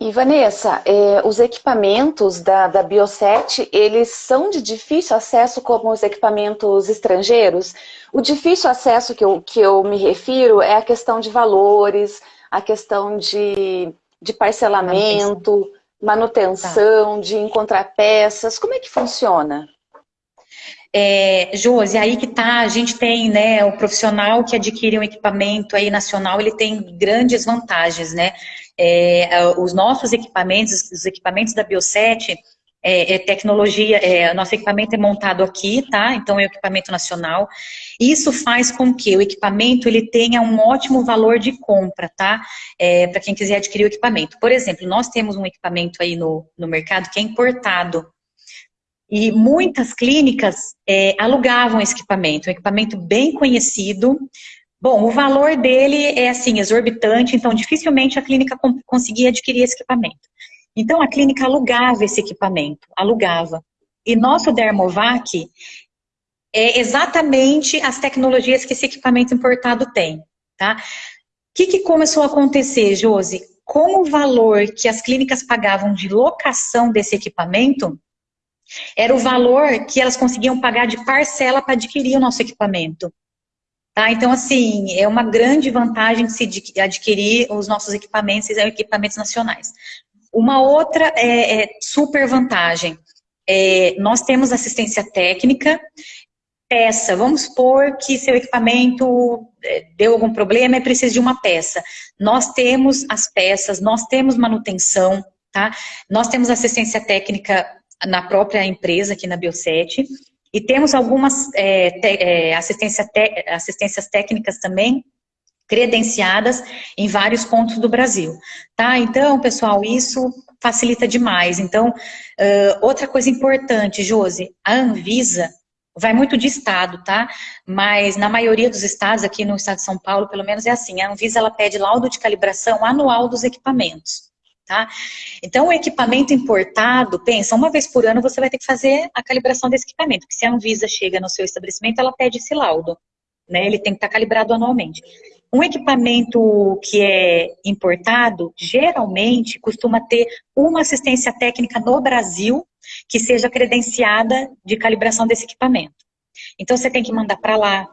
E Vanessa, é, os equipamentos da, da Bioset, eles são de difícil acesso como os equipamentos estrangeiros? O difícil acesso que eu, que eu me refiro é a questão de valores, a questão de, de parcelamento, manutenção, tá. de encontrar peças. Como é que funciona? É, Josi, aí que tá, a gente tem, né, o profissional que adquire um equipamento aí nacional, ele tem grandes vantagens, né? É, os nossos equipamentos, os equipamentos da Bioset, é, é tecnologia, é, nosso equipamento é montado aqui, tá? Então é equipamento nacional. Isso faz com que o equipamento ele tenha um ótimo valor de compra, tá? É, Para quem quiser adquirir o equipamento. Por exemplo, nós temos um equipamento aí no, no mercado que é importado. E muitas clínicas é, alugavam esse equipamento, um equipamento bem conhecido, Bom, o valor dele é assim, exorbitante, então dificilmente a clínica conseguia adquirir esse equipamento. Então a clínica alugava esse equipamento, alugava. E nosso Dermovac é exatamente as tecnologias que esse equipamento importado tem, tá? O que, que começou a acontecer, Josi? Com o valor que as clínicas pagavam de locação desse equipamento, era o valor que elas conseguiam pagar de parcela para adquirir o nosso equipamento. Tá? Então, assim, é uma grande vantagem de se adquirir os nossos equipamentos, e equipamentos nacionais. Uma outra é, é super vantagem, é, nós temos assistência técnica, peça, vamos supor que seu equipamento é, deu algum problema e precisa de uma peça. Nós temos as peças, nós temos manutenção, tá? Nós temos assistência técnica na própria empresa, aqui na Bioset, e temos algumas é, te, é, assistência te, assistências técnicas também credenciadas em vários pontos do Brasil. Tá? Então, pessoal, isso facilita demais. Então, uh, outra coisa importante, Josi, a Anvisa vai muito de estado, tá? Mas na maioria dos estados, aqui no estado de São Paulo, pelo menos é assim, a Anvisa ela pede laudo de calibração anual dos equipamentos. Tá? Então, o equipamento importado, pensa, uma vez por ano você vai ter que fazer a calibração desse equipamento, porque se a Anvisa chega no seu estabelecimento, ela pede esse laudo, né? Ele tem que estar calibrado anualmente. Um equipamento que é importado, geralmente, costuma ter uma assistência técnica no Brasil que seja credenciada de calibração desse equipamento. Então, você tem que mandar para lá,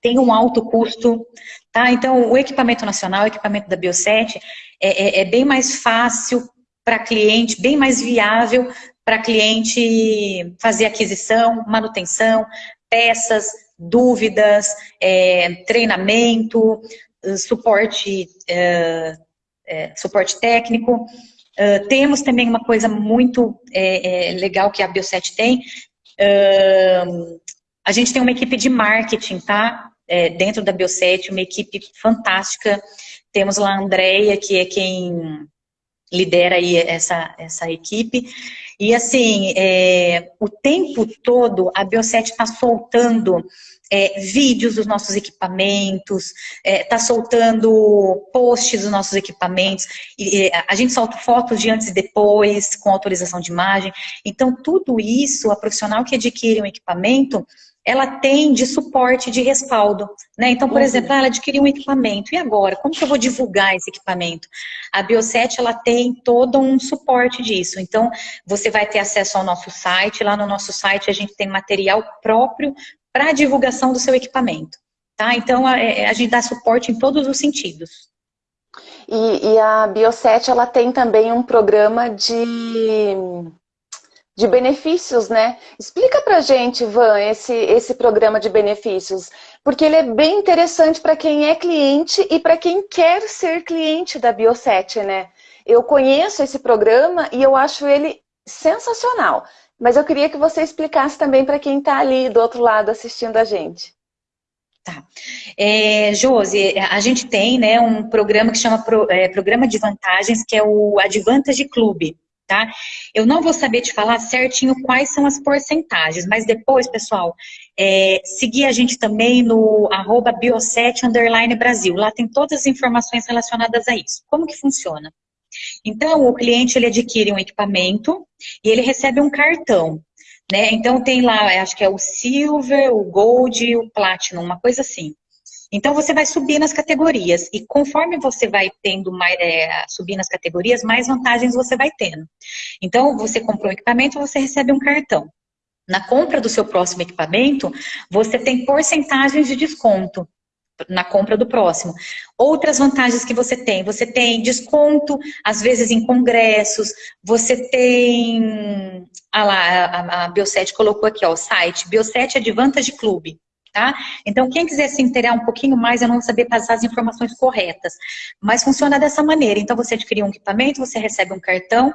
tem um alto custo, tá? Então, o equipamento nacional, o equipamento da Bioset, é, é, é bem mais fácil para cliente, bem mais viável para cliente fazer aquisição, manutenção, peças, dúvidas, é, treinamento, suporte, é, é, suporte técnico. Uh, temos também uma coisa muito é, legal que a Bioset tem, uh, a gente tem uma equipe de marketing, tá? É, dentro da Bioset, uma equipe fantástica, temos lá a Andrea, que é quem lidera aí essa, essa equipe. E assim, é, o tempo todo a Bioset está soltando é, vídeos dos nossos equipamentos, está é, tá soltando posts dos nossos equipamentos, e, a gente solta fotos de antes e depois, com autorização de imagem. Então, tudo isso, a profissional que adquire um equipamento, ela tem de suporte, de respaldo. Né? Então, por uhum. exemplo, ela adquiriu um equipamento, e agora? Como que eu vou divulgar esse equipamento? A Bioset, ela tem todo um suporte disso. Então, você vai ter acesso ao nosso site, lá no nosso site a gente tem material próprio para a divulgação do seu equipamento. Tá? Então, a, é, a, gente dá suporte em todos os sentidos. E, e a Bioset, ela tem também um programa de de benefícios, né? Explica pra gente, Van, esse, esse programa de benefícios, porque ele é bem interessante para quem é cliente e para quem quer ser cliente da Bioset, né? Eu conheço esse programa e eu acho ele sensacional, mas eu queria que você explicasse também para quem está ali do outro lado assistindo a gente. Tá. É, Josi, a gente tem né, um programa que chama Pro, é, Programa de Vantagens, que é o Advantage Club tá? Eu não vou saber te falar certinho quais são as porcentagens, mas depois, pessoal, é, seguir a gente também no arroba bioset Brasil. Lá tem todas as informações relacionadas a isso. Como que funciona? Então, o cliente ele adquire um equipamento e ele recebe um cartão. Né? Então tem lá, acho que é o Silver, o Gold e o Platinum, uma coisa assim. Então, você vai subir nas categorias. E conforme você vai tendo mais, é, subir nas categorias, mais vantagens você vai tendo. Então, você comprou um equipamento, você recebe um cartão. Na compra do seu próximo equipamento, você tem porcentagens de desconto na compra do próximo. Outras vantagens que você tem, você tem desconto, às vezes em congressos, você tem, ah lá, a, a Bioset colocou aqui, ó, o site, Bioset Advantage Club tá? Então, quem quiser se inteirar um pouquinho mais, eu não vou saber passar as informações corretas. Mas funciona dessa maneira. Então, você adquire um equipamento, você recebe um cartão.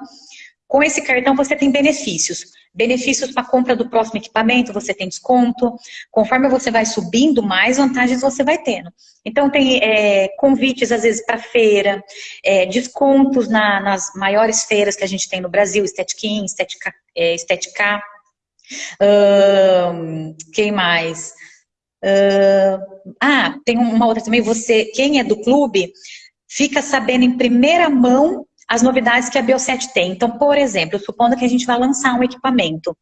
Com esse cartão, você tem benefícios. Benefícios para compra do próximo equipamento, você tem desconto. Conforme você vai subindo, mais vantagens você vai tendo. Então, tem é, convites, às vezes, para feira, é, descontos na, nas maiores feiras que a gente tem no Brasil, Estética In, Estética, é, Estética um, quem mais? Uh, ah, tem uma outra também, você, quem é do clube, fica sabendo em primeira mão as novidades que a Bioset tem. Então, por exemplo, supondo que a gente vai lançar um equipamento.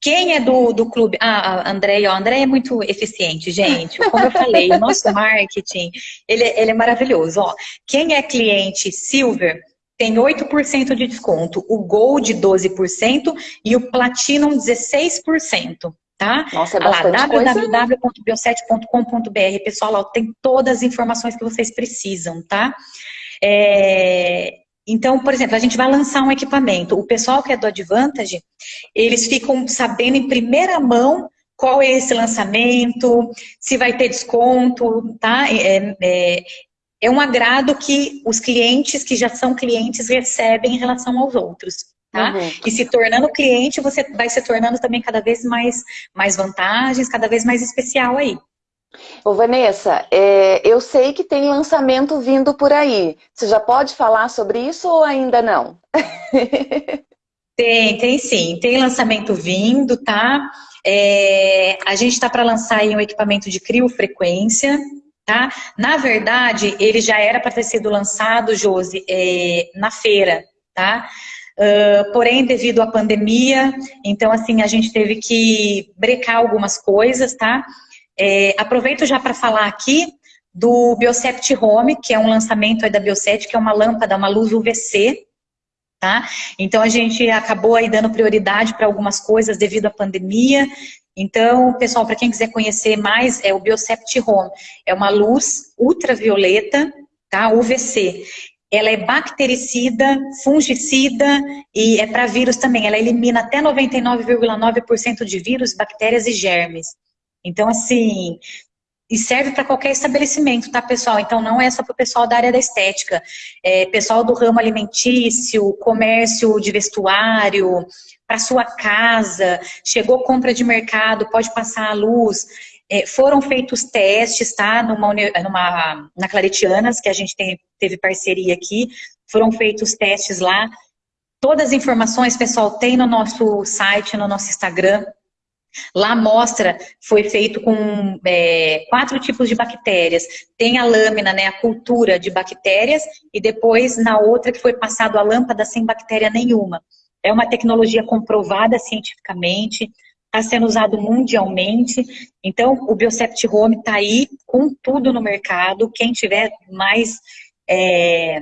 Quem é do, do clube? Ah, André, ó, André é muito eficiente, gente. Como eu falei, o nosso marketing, ele, ele é maravilhoso. Ó, quem é cliente Silver tem 8% de desconto, o Gold 12% e o Platinum 16% tá? Nossa, é bastante lá, www.bioset.com.br, pessoal, lá tem todas as informações que vocês precisam, tá? É, então, por exemplo, a gente vai lançar um equipamento. O pessoal que é do Advantage, eles ficam sabendo em primeira mão qual é esse lançamento, se vai ter desconto, tá? É, é, é um agrado que os clientes que já são clientes recebem em relação aos outros. Tá? Uhum. E se tornando cliente, você vai se tornando também cada vez mais, mais vantagens, cada vez mais especial aí. Ô Vanessa, é, eu sei que tem lançamento vindo por aí. Você já pode falar sobre isso ou ainda não? tem, tem sim. Tem lançamento vindo, tá? É, a gente está para lançar aí um equipamento de criofrequência, tá? Na verdade, ele já era para ter sido lançado, Josi, é, na feira, tá? Uh, porém, devido à pandemia, então, assim, a gente teve que brecar algumas coisas, tá? É, aproveito já para falar aqui do Biocept Home, que é um lançamento da Bioset, que é uma lâmpada, uma luz UVC, tá? Então, a gente acabou aí dando prioridade para algumas coisas devido à pandemia. Então, pessoal, para quem quiser conhecer mais, é o Biocept Home. É uma luz ultravioleta, tá? UVC ela é bactericida, fungicida e é para vírus também. Ela elimina até 99,9% de vírus, bactérias e germes. Então, assim, e serve para qualquer estabelecimento, tá, pessoal? Então, não é só para o pessoal da área da estética. É pessoal do ramo alimentício, comércio de vestuário, para sua casa, chegou compra de mercado, pode passar a luz. É, foram feitos testes, tá? Numa, numa, na Claretianas, que a gente tem, teve parceria aqui, foram feitos testes lá. Todas as informações, pessoal, tem no nosso site, no nosso Instagram. Lá mostra, foi feito com é, quatro tipos de bactérias. Tem a lâmina, né, a cultura de bactérias, e depois na outra que foi passado a lâmpada sem bactéria nenhuma. É uma tecnologia comprovada cientificamente, está sendo usado mundialmente. Então, o Biocept Home está aí com tudo no mercado. Quem tiver mais é,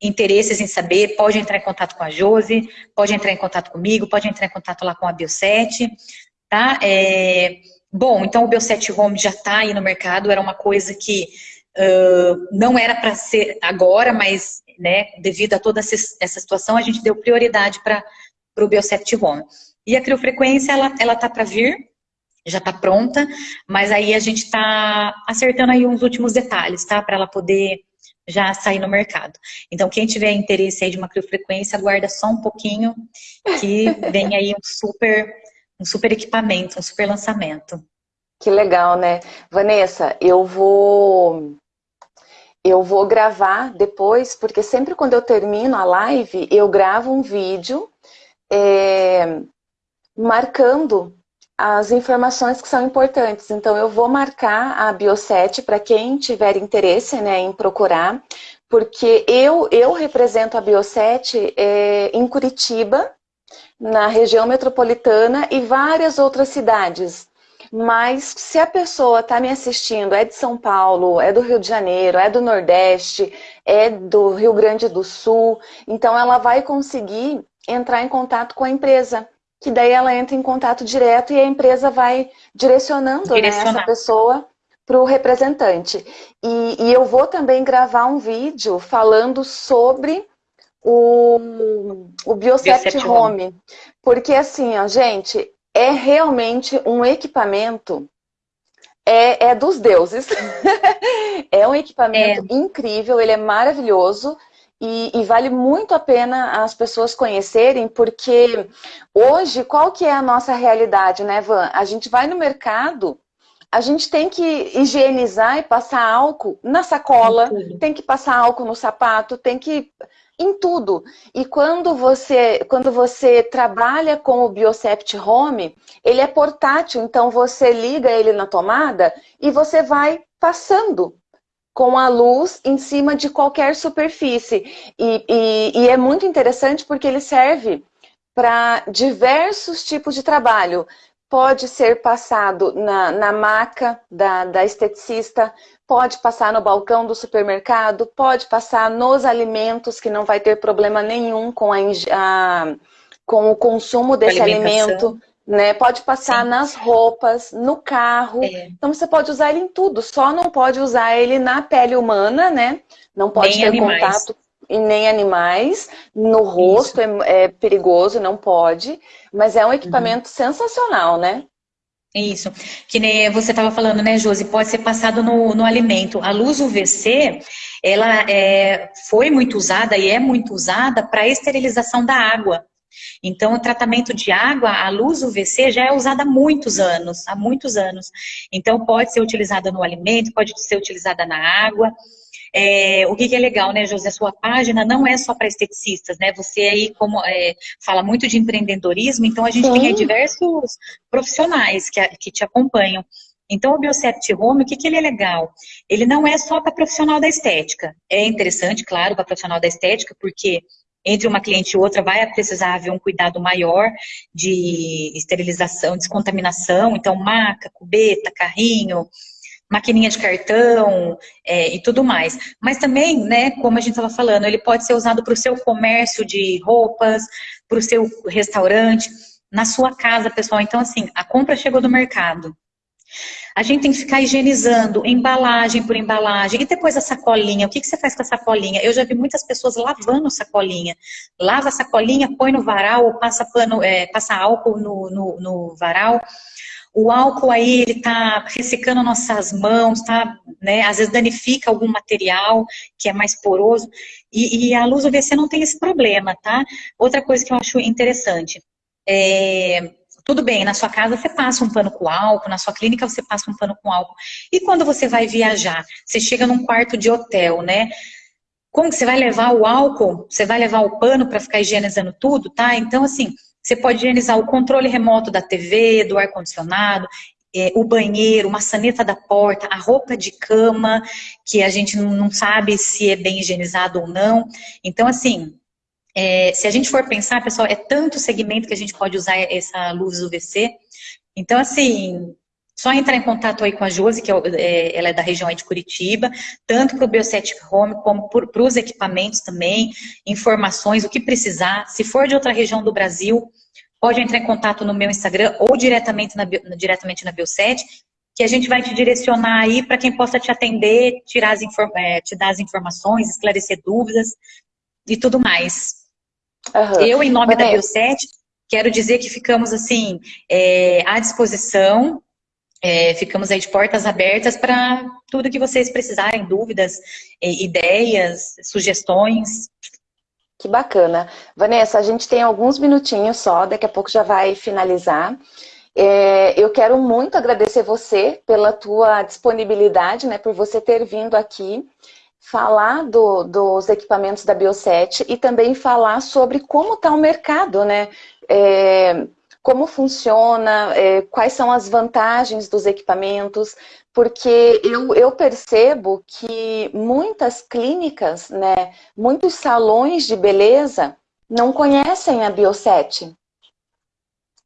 interesses em saber, pode entrar em contato com a Josi, pode entrar em contato comigo, pode entrar em contato lá com a Bioset, tá? É, bom, então o Bioset Home já está aí no mercado, era uma coisa que uh, não era para ser agora, mas né, devido a toda essa situação, a gente deu prioridade para para o Biocept Home. E a criofrequência, ela, ela tá para vir, já está pronta, mas aí a gente está acertando aí uns últimos detalhes, tá? Para ela poder já sair no mercado. Então, quem tiver interesse aí de uma criofrequência, aguarda só um pouquinho, que vem aí um super, um super equipamento, um super lançamento. Que legal, né? Vanessa, eu vou eu vou gravar depois, porque sempre quando eu termino a live, eu gravo um vídeo é, marcando as informações que são importantes. Então, eu vou marcar a Bioset para quem tiver interesse né, em procurar, porque eu, eu represento a Bioset é, em Curitiba, na região metropolitana e várias outras cidades. Mas se a pessoa está me assistindo, é de São Paulo, é do Rio de Janeiro, é do Nordeste, é do Rio Grande do Sul, então ela vai conseguir entrar em contato com a empresa que daí ela entra em contato direto e a empresa vai direcionando né, essa pessoa para o representante. E, e, eu vou também gravar um vídeo falando sobre o, o Biocept, Biocept Home. Home. Porque assim, ó, gente, é realmente um equipamento é, é dos deuses. é um equipamento é. incrível, ele é maravilhoso. E, e, vale muito a pena as pessoas conhecerem, porque hoje, qual que é a nossa realidade, né, Van? A gente vai no mercado, a gente tem que higienizar e passar álcool na sacola, tem que passar álcool no sapato, tem que... em tudo. E quando você, quando você trabalha com o Biocept Home, ele é portátil, então você liga ele na tomada e você vai passando com a luz em cima de qualquer superfície. E, e, e é muito interessante porque ele serve para diversos tipos de trabalho. Pode ser passado na, na maca da, da esteticista, pode passar no balcão do supermercado, pode passar nos alimentos, que não vai ter problema nenhum com, a, a com o consumo desse alimento né? Pode passar Sim. nas roupas, no carro. É. Então você pode usar ele em tudo, só não pode usar ele na pele humana, né? Não pode nem ter animais. contato e nem animais. No rosto é, é, perigoso, não pode. Mas é um equipamento uhum. sensacional, né? Isso. Que nem você estava falando, né, Josi? Pode ser passado no, no alimento. A luz UVC, ela é, foi muito usada e é muito usada para esterilização da água. Então, o tratamento de água, a luz UVC já é usada há muitos anos, há muitos anos. Então, pode ser utilizada no alimento, pode ser utilizada na água. É, o que, que, é legal, né, José? A sua página não é só para esteticistas, né? Você aí, como é, fala muito de empreendedorismo, então a gente Sim. tem diversos profissionais que, que te acompanham. Então, o Biocept Home, o que, que ele é legal? Ele não é só para profissional da estética. É interessante, claro, para profissional da estética, porque entre uma cliente e outra vai precisar haver um cuidado maior de esterilização, descontaminação, então maca, cubeta, carrinho, maquininha de cartão é, e tudo mais. Mas também, né, como a gente estava falando, ele pode ser usado para o seu comércio de roupas, para o seu restaurante, na sua casa, pessoal. Então, assim, a compra chegou do mercado. A gente tem que ficar higienizando embalagem por embalagem. E depois a sacolinha, o que, que você faz com a sacolinha? Eu já vi muitas pessoas lavando sacolinha. Lava a sacolinha, põe no varal, ou passa, pano, é, passa álcool no, no, no varal. O álcool aí, ele tá ressecando nossas mãos, tá, né, às vezes danifica algum material que é mais poroso. E, e a luz UVC não tem esse problema, tá? Outra coisa que eu acho interessante, é, tudo bem, na sua casa você passa um pano com álcool, na sua clínica você passa um pano com álcool. E quando você vai viajar? Você chega num quarto de hotel, né? Como que você vai levar o álcool? Você vai levar o pano para ficar higienizando tudo, tá? Então, assim, você pode higienizar o controle remoto da TV, do ar-condicionado, é, o banheiro, maçaneta da porta, a roupa de cama, que a gente não sabe se é bem higienizado ou não. Então, assim, é, se a gente for pensar, pessoal, é tanto segmento que a gente pode usar essa luz UVC. Então, assim, só entrar em contato aí com a Josi, que é, é, ela é da região de Curitiba, tanto para o Biocetic Home, como para os equipamentos também, informações, o que precisar. Se for de outra região do Brasil, pode entrar em contato no meu Instagram ou diretamente na, diretamente na Bioset, que a gente vai te direcionar aí para quem possa te atender, tirar as é, te dar as informações, esclarecer dúvidas e tudo mais. Uhum. Eu, em nome da Bioset, quero dizer que ficamos, assim, é, à disposição, é, ficamos aí de portas abertas para tudo que vocês precisarem, dúvidas, é, ideias, sugestões. Que bacana. Vanessa, a gente tem alguns minutinhos só, daqui a pouco já vai finalizar. É, eu quero muito agradecer você pela tua disponibilidade, né, por você ter vindo aqui falar do, dos equipamentos da Bioset e também falar sobre como está o mercado, né? É, como funciona, é, quais são as vantagens dos equipamentos, porque eu, eu percebo que muitas clínicas, né, muitos salões de beleza não conhecem a Bioset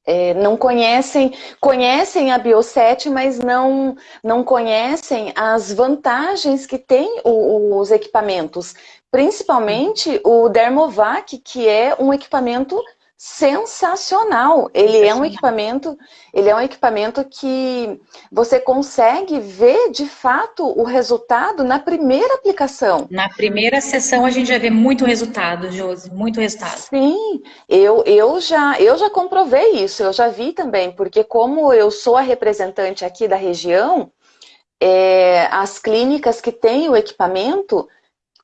é, não conhecem, conhecem a Bioset, mas não, não conhecem as vantagens que tem o, os equipamentos. Principalmente o Dermovac, que é um equipamento sensacional. Ele é um equipamento, ele é um equipamento que você consegue ver de fato o resultado na primeira aplicação. Na primeira sessão a gente já vê muito resultado, Josi, muito resultado. Sim, eu, eu, já, eu já comprovei isso, eu já vi também, porque como eu sou a representante aqui da região, é, as clínicas que têm o equipamento,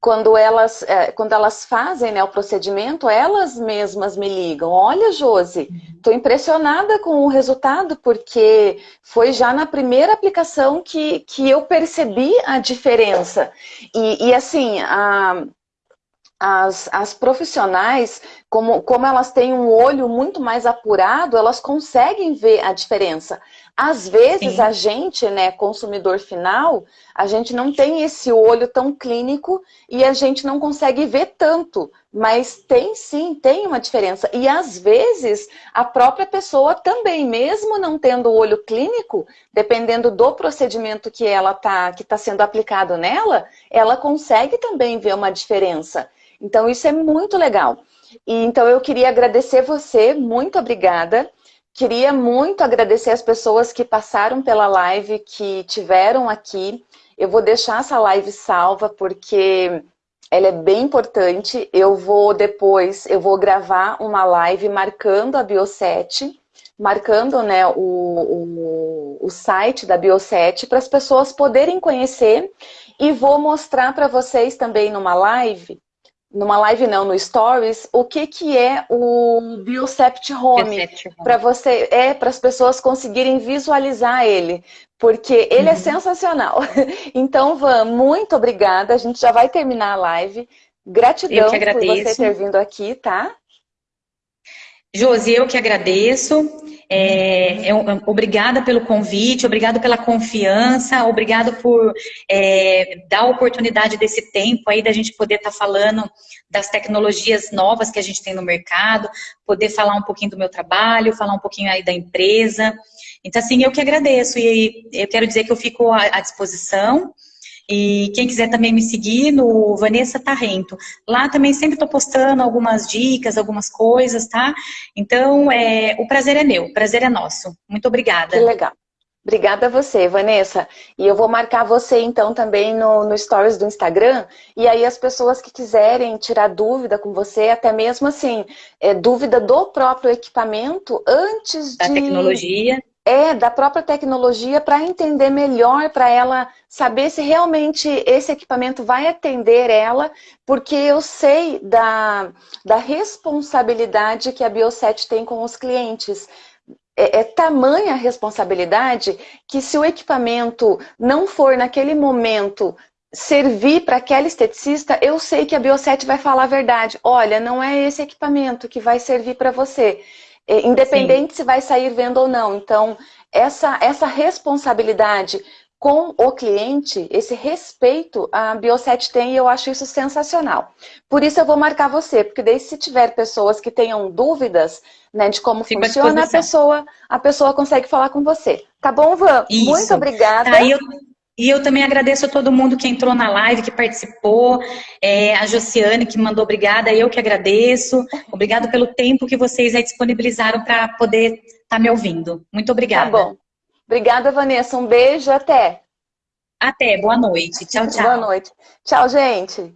quando elas, é, quando elas fazem né, o procedimento, elas mesmas me ligam. Olha, Josi, estou impressionada com o resultado, porque foi já na primeira aplicação que, que eu percebi a diferença. E, e assim, a, as, as profissionais, como, como elas têm um olho muito mais apurado, elas conseguem ver a diferença. Às vezes sim. a gente, né, consumidor final, a gente não tem esse olho tão clínico e a gente não consegue ver tanto, mas tem sim, tem uma diferença. E às vezes a própria pessoa também, mesmo não tendo o olho clínico, dependendo do procedimento que ela tá, que está sendo aplicado nela, ela consegue também ver uma diferença. Então isso é muito legal. E, então eu queria agradecer você, muito obrigada. Queria muito agradecer as pessoas que passaram pela live, que tiveram aqui. Eu vou deixar essa live salva porque ela é bem importante. Eu vou depois, eu vou gravar uma live marcando a Bioset, marcando né, o, o, o site da Bioset para as pessoas poderem conhecer e vou mostrar para vocês também numa live numa live não, no Stories, o que, que é o Biocept Home, para você, é para as pessoas conseguirem visualizar ele, porque ele é uhum. é sensacional. Então, Van, muito obrigada, a gente já vai terminar a live. Gratidão por você ter vindo aqui, tá? Josi, eu que agradeço. É, é, obrigada pelo convite, obrigado pela confiança, obrigado por é, dar a oportunidade desse tempo aí da gente poder estar tá falando das tecnologias novas que a gente tem no mercado, poder falar um pouquinho do meu trabalho, falar um pouquinho aí da empresa. Então, assim, eu que agradeço e eu quero dizer que eu fico à disposição. E quem quiser também me seguir no Vanessa Tarrento. Lá também sempre estou postando algumas dicas, algumas coisas, tá? Então, é, o prazer é meu, o prazer é nosso. Muito obrigada. Que legal. Obrigada a você, Vanessa. E eu vou marcar você, então, também no, no Stories do Instagram. E aí as pessoas que quiserem tirar dúvida com você, até mesmo assim, é, dúvida do próprio equipamento, antes da de... Da tecnologia é da própria tecnologia para entender melhor, para ela saber se realmente esse equipamento vai atender ela, porque eu sei da, da responsabilidade que a Bioset tem com os clientes. É, é tamanha a responsabilidade que se o equipamento não for naquele momento servir para aquela esteticista, eu sei que a Bioset vai falar a verdade. Olha, não é esse equipamento que vai servir para você. É, independente Sim. se vai sair vendo ou não. Então, essa, essa responsabilidade com o cliente, esse respeito, a Bioset tem e eu acho isso sensacional. Por isso eu vou marcar você, porque daí se tiver pessoas que tenham dúvidas né, de como funciona, a pessoa, a pessoa consegue falar com você. Tá bom, Van? Isso. Muito obrigada. Tá, eu, e eu também agradeço a todo mundo que entrou na live, que participou, é, a Josiane que mandou obrigada, eu que agradeço. Obrigado pelo tempo que vocês aí disponibilizaram para poder estar tá me ouvindo. Muito obrigada. Tá bom. Obrigada, Vanessa. Um beijo, até. Até, boa noite. Tchau, tchau. Boa noite. Tchau, gente.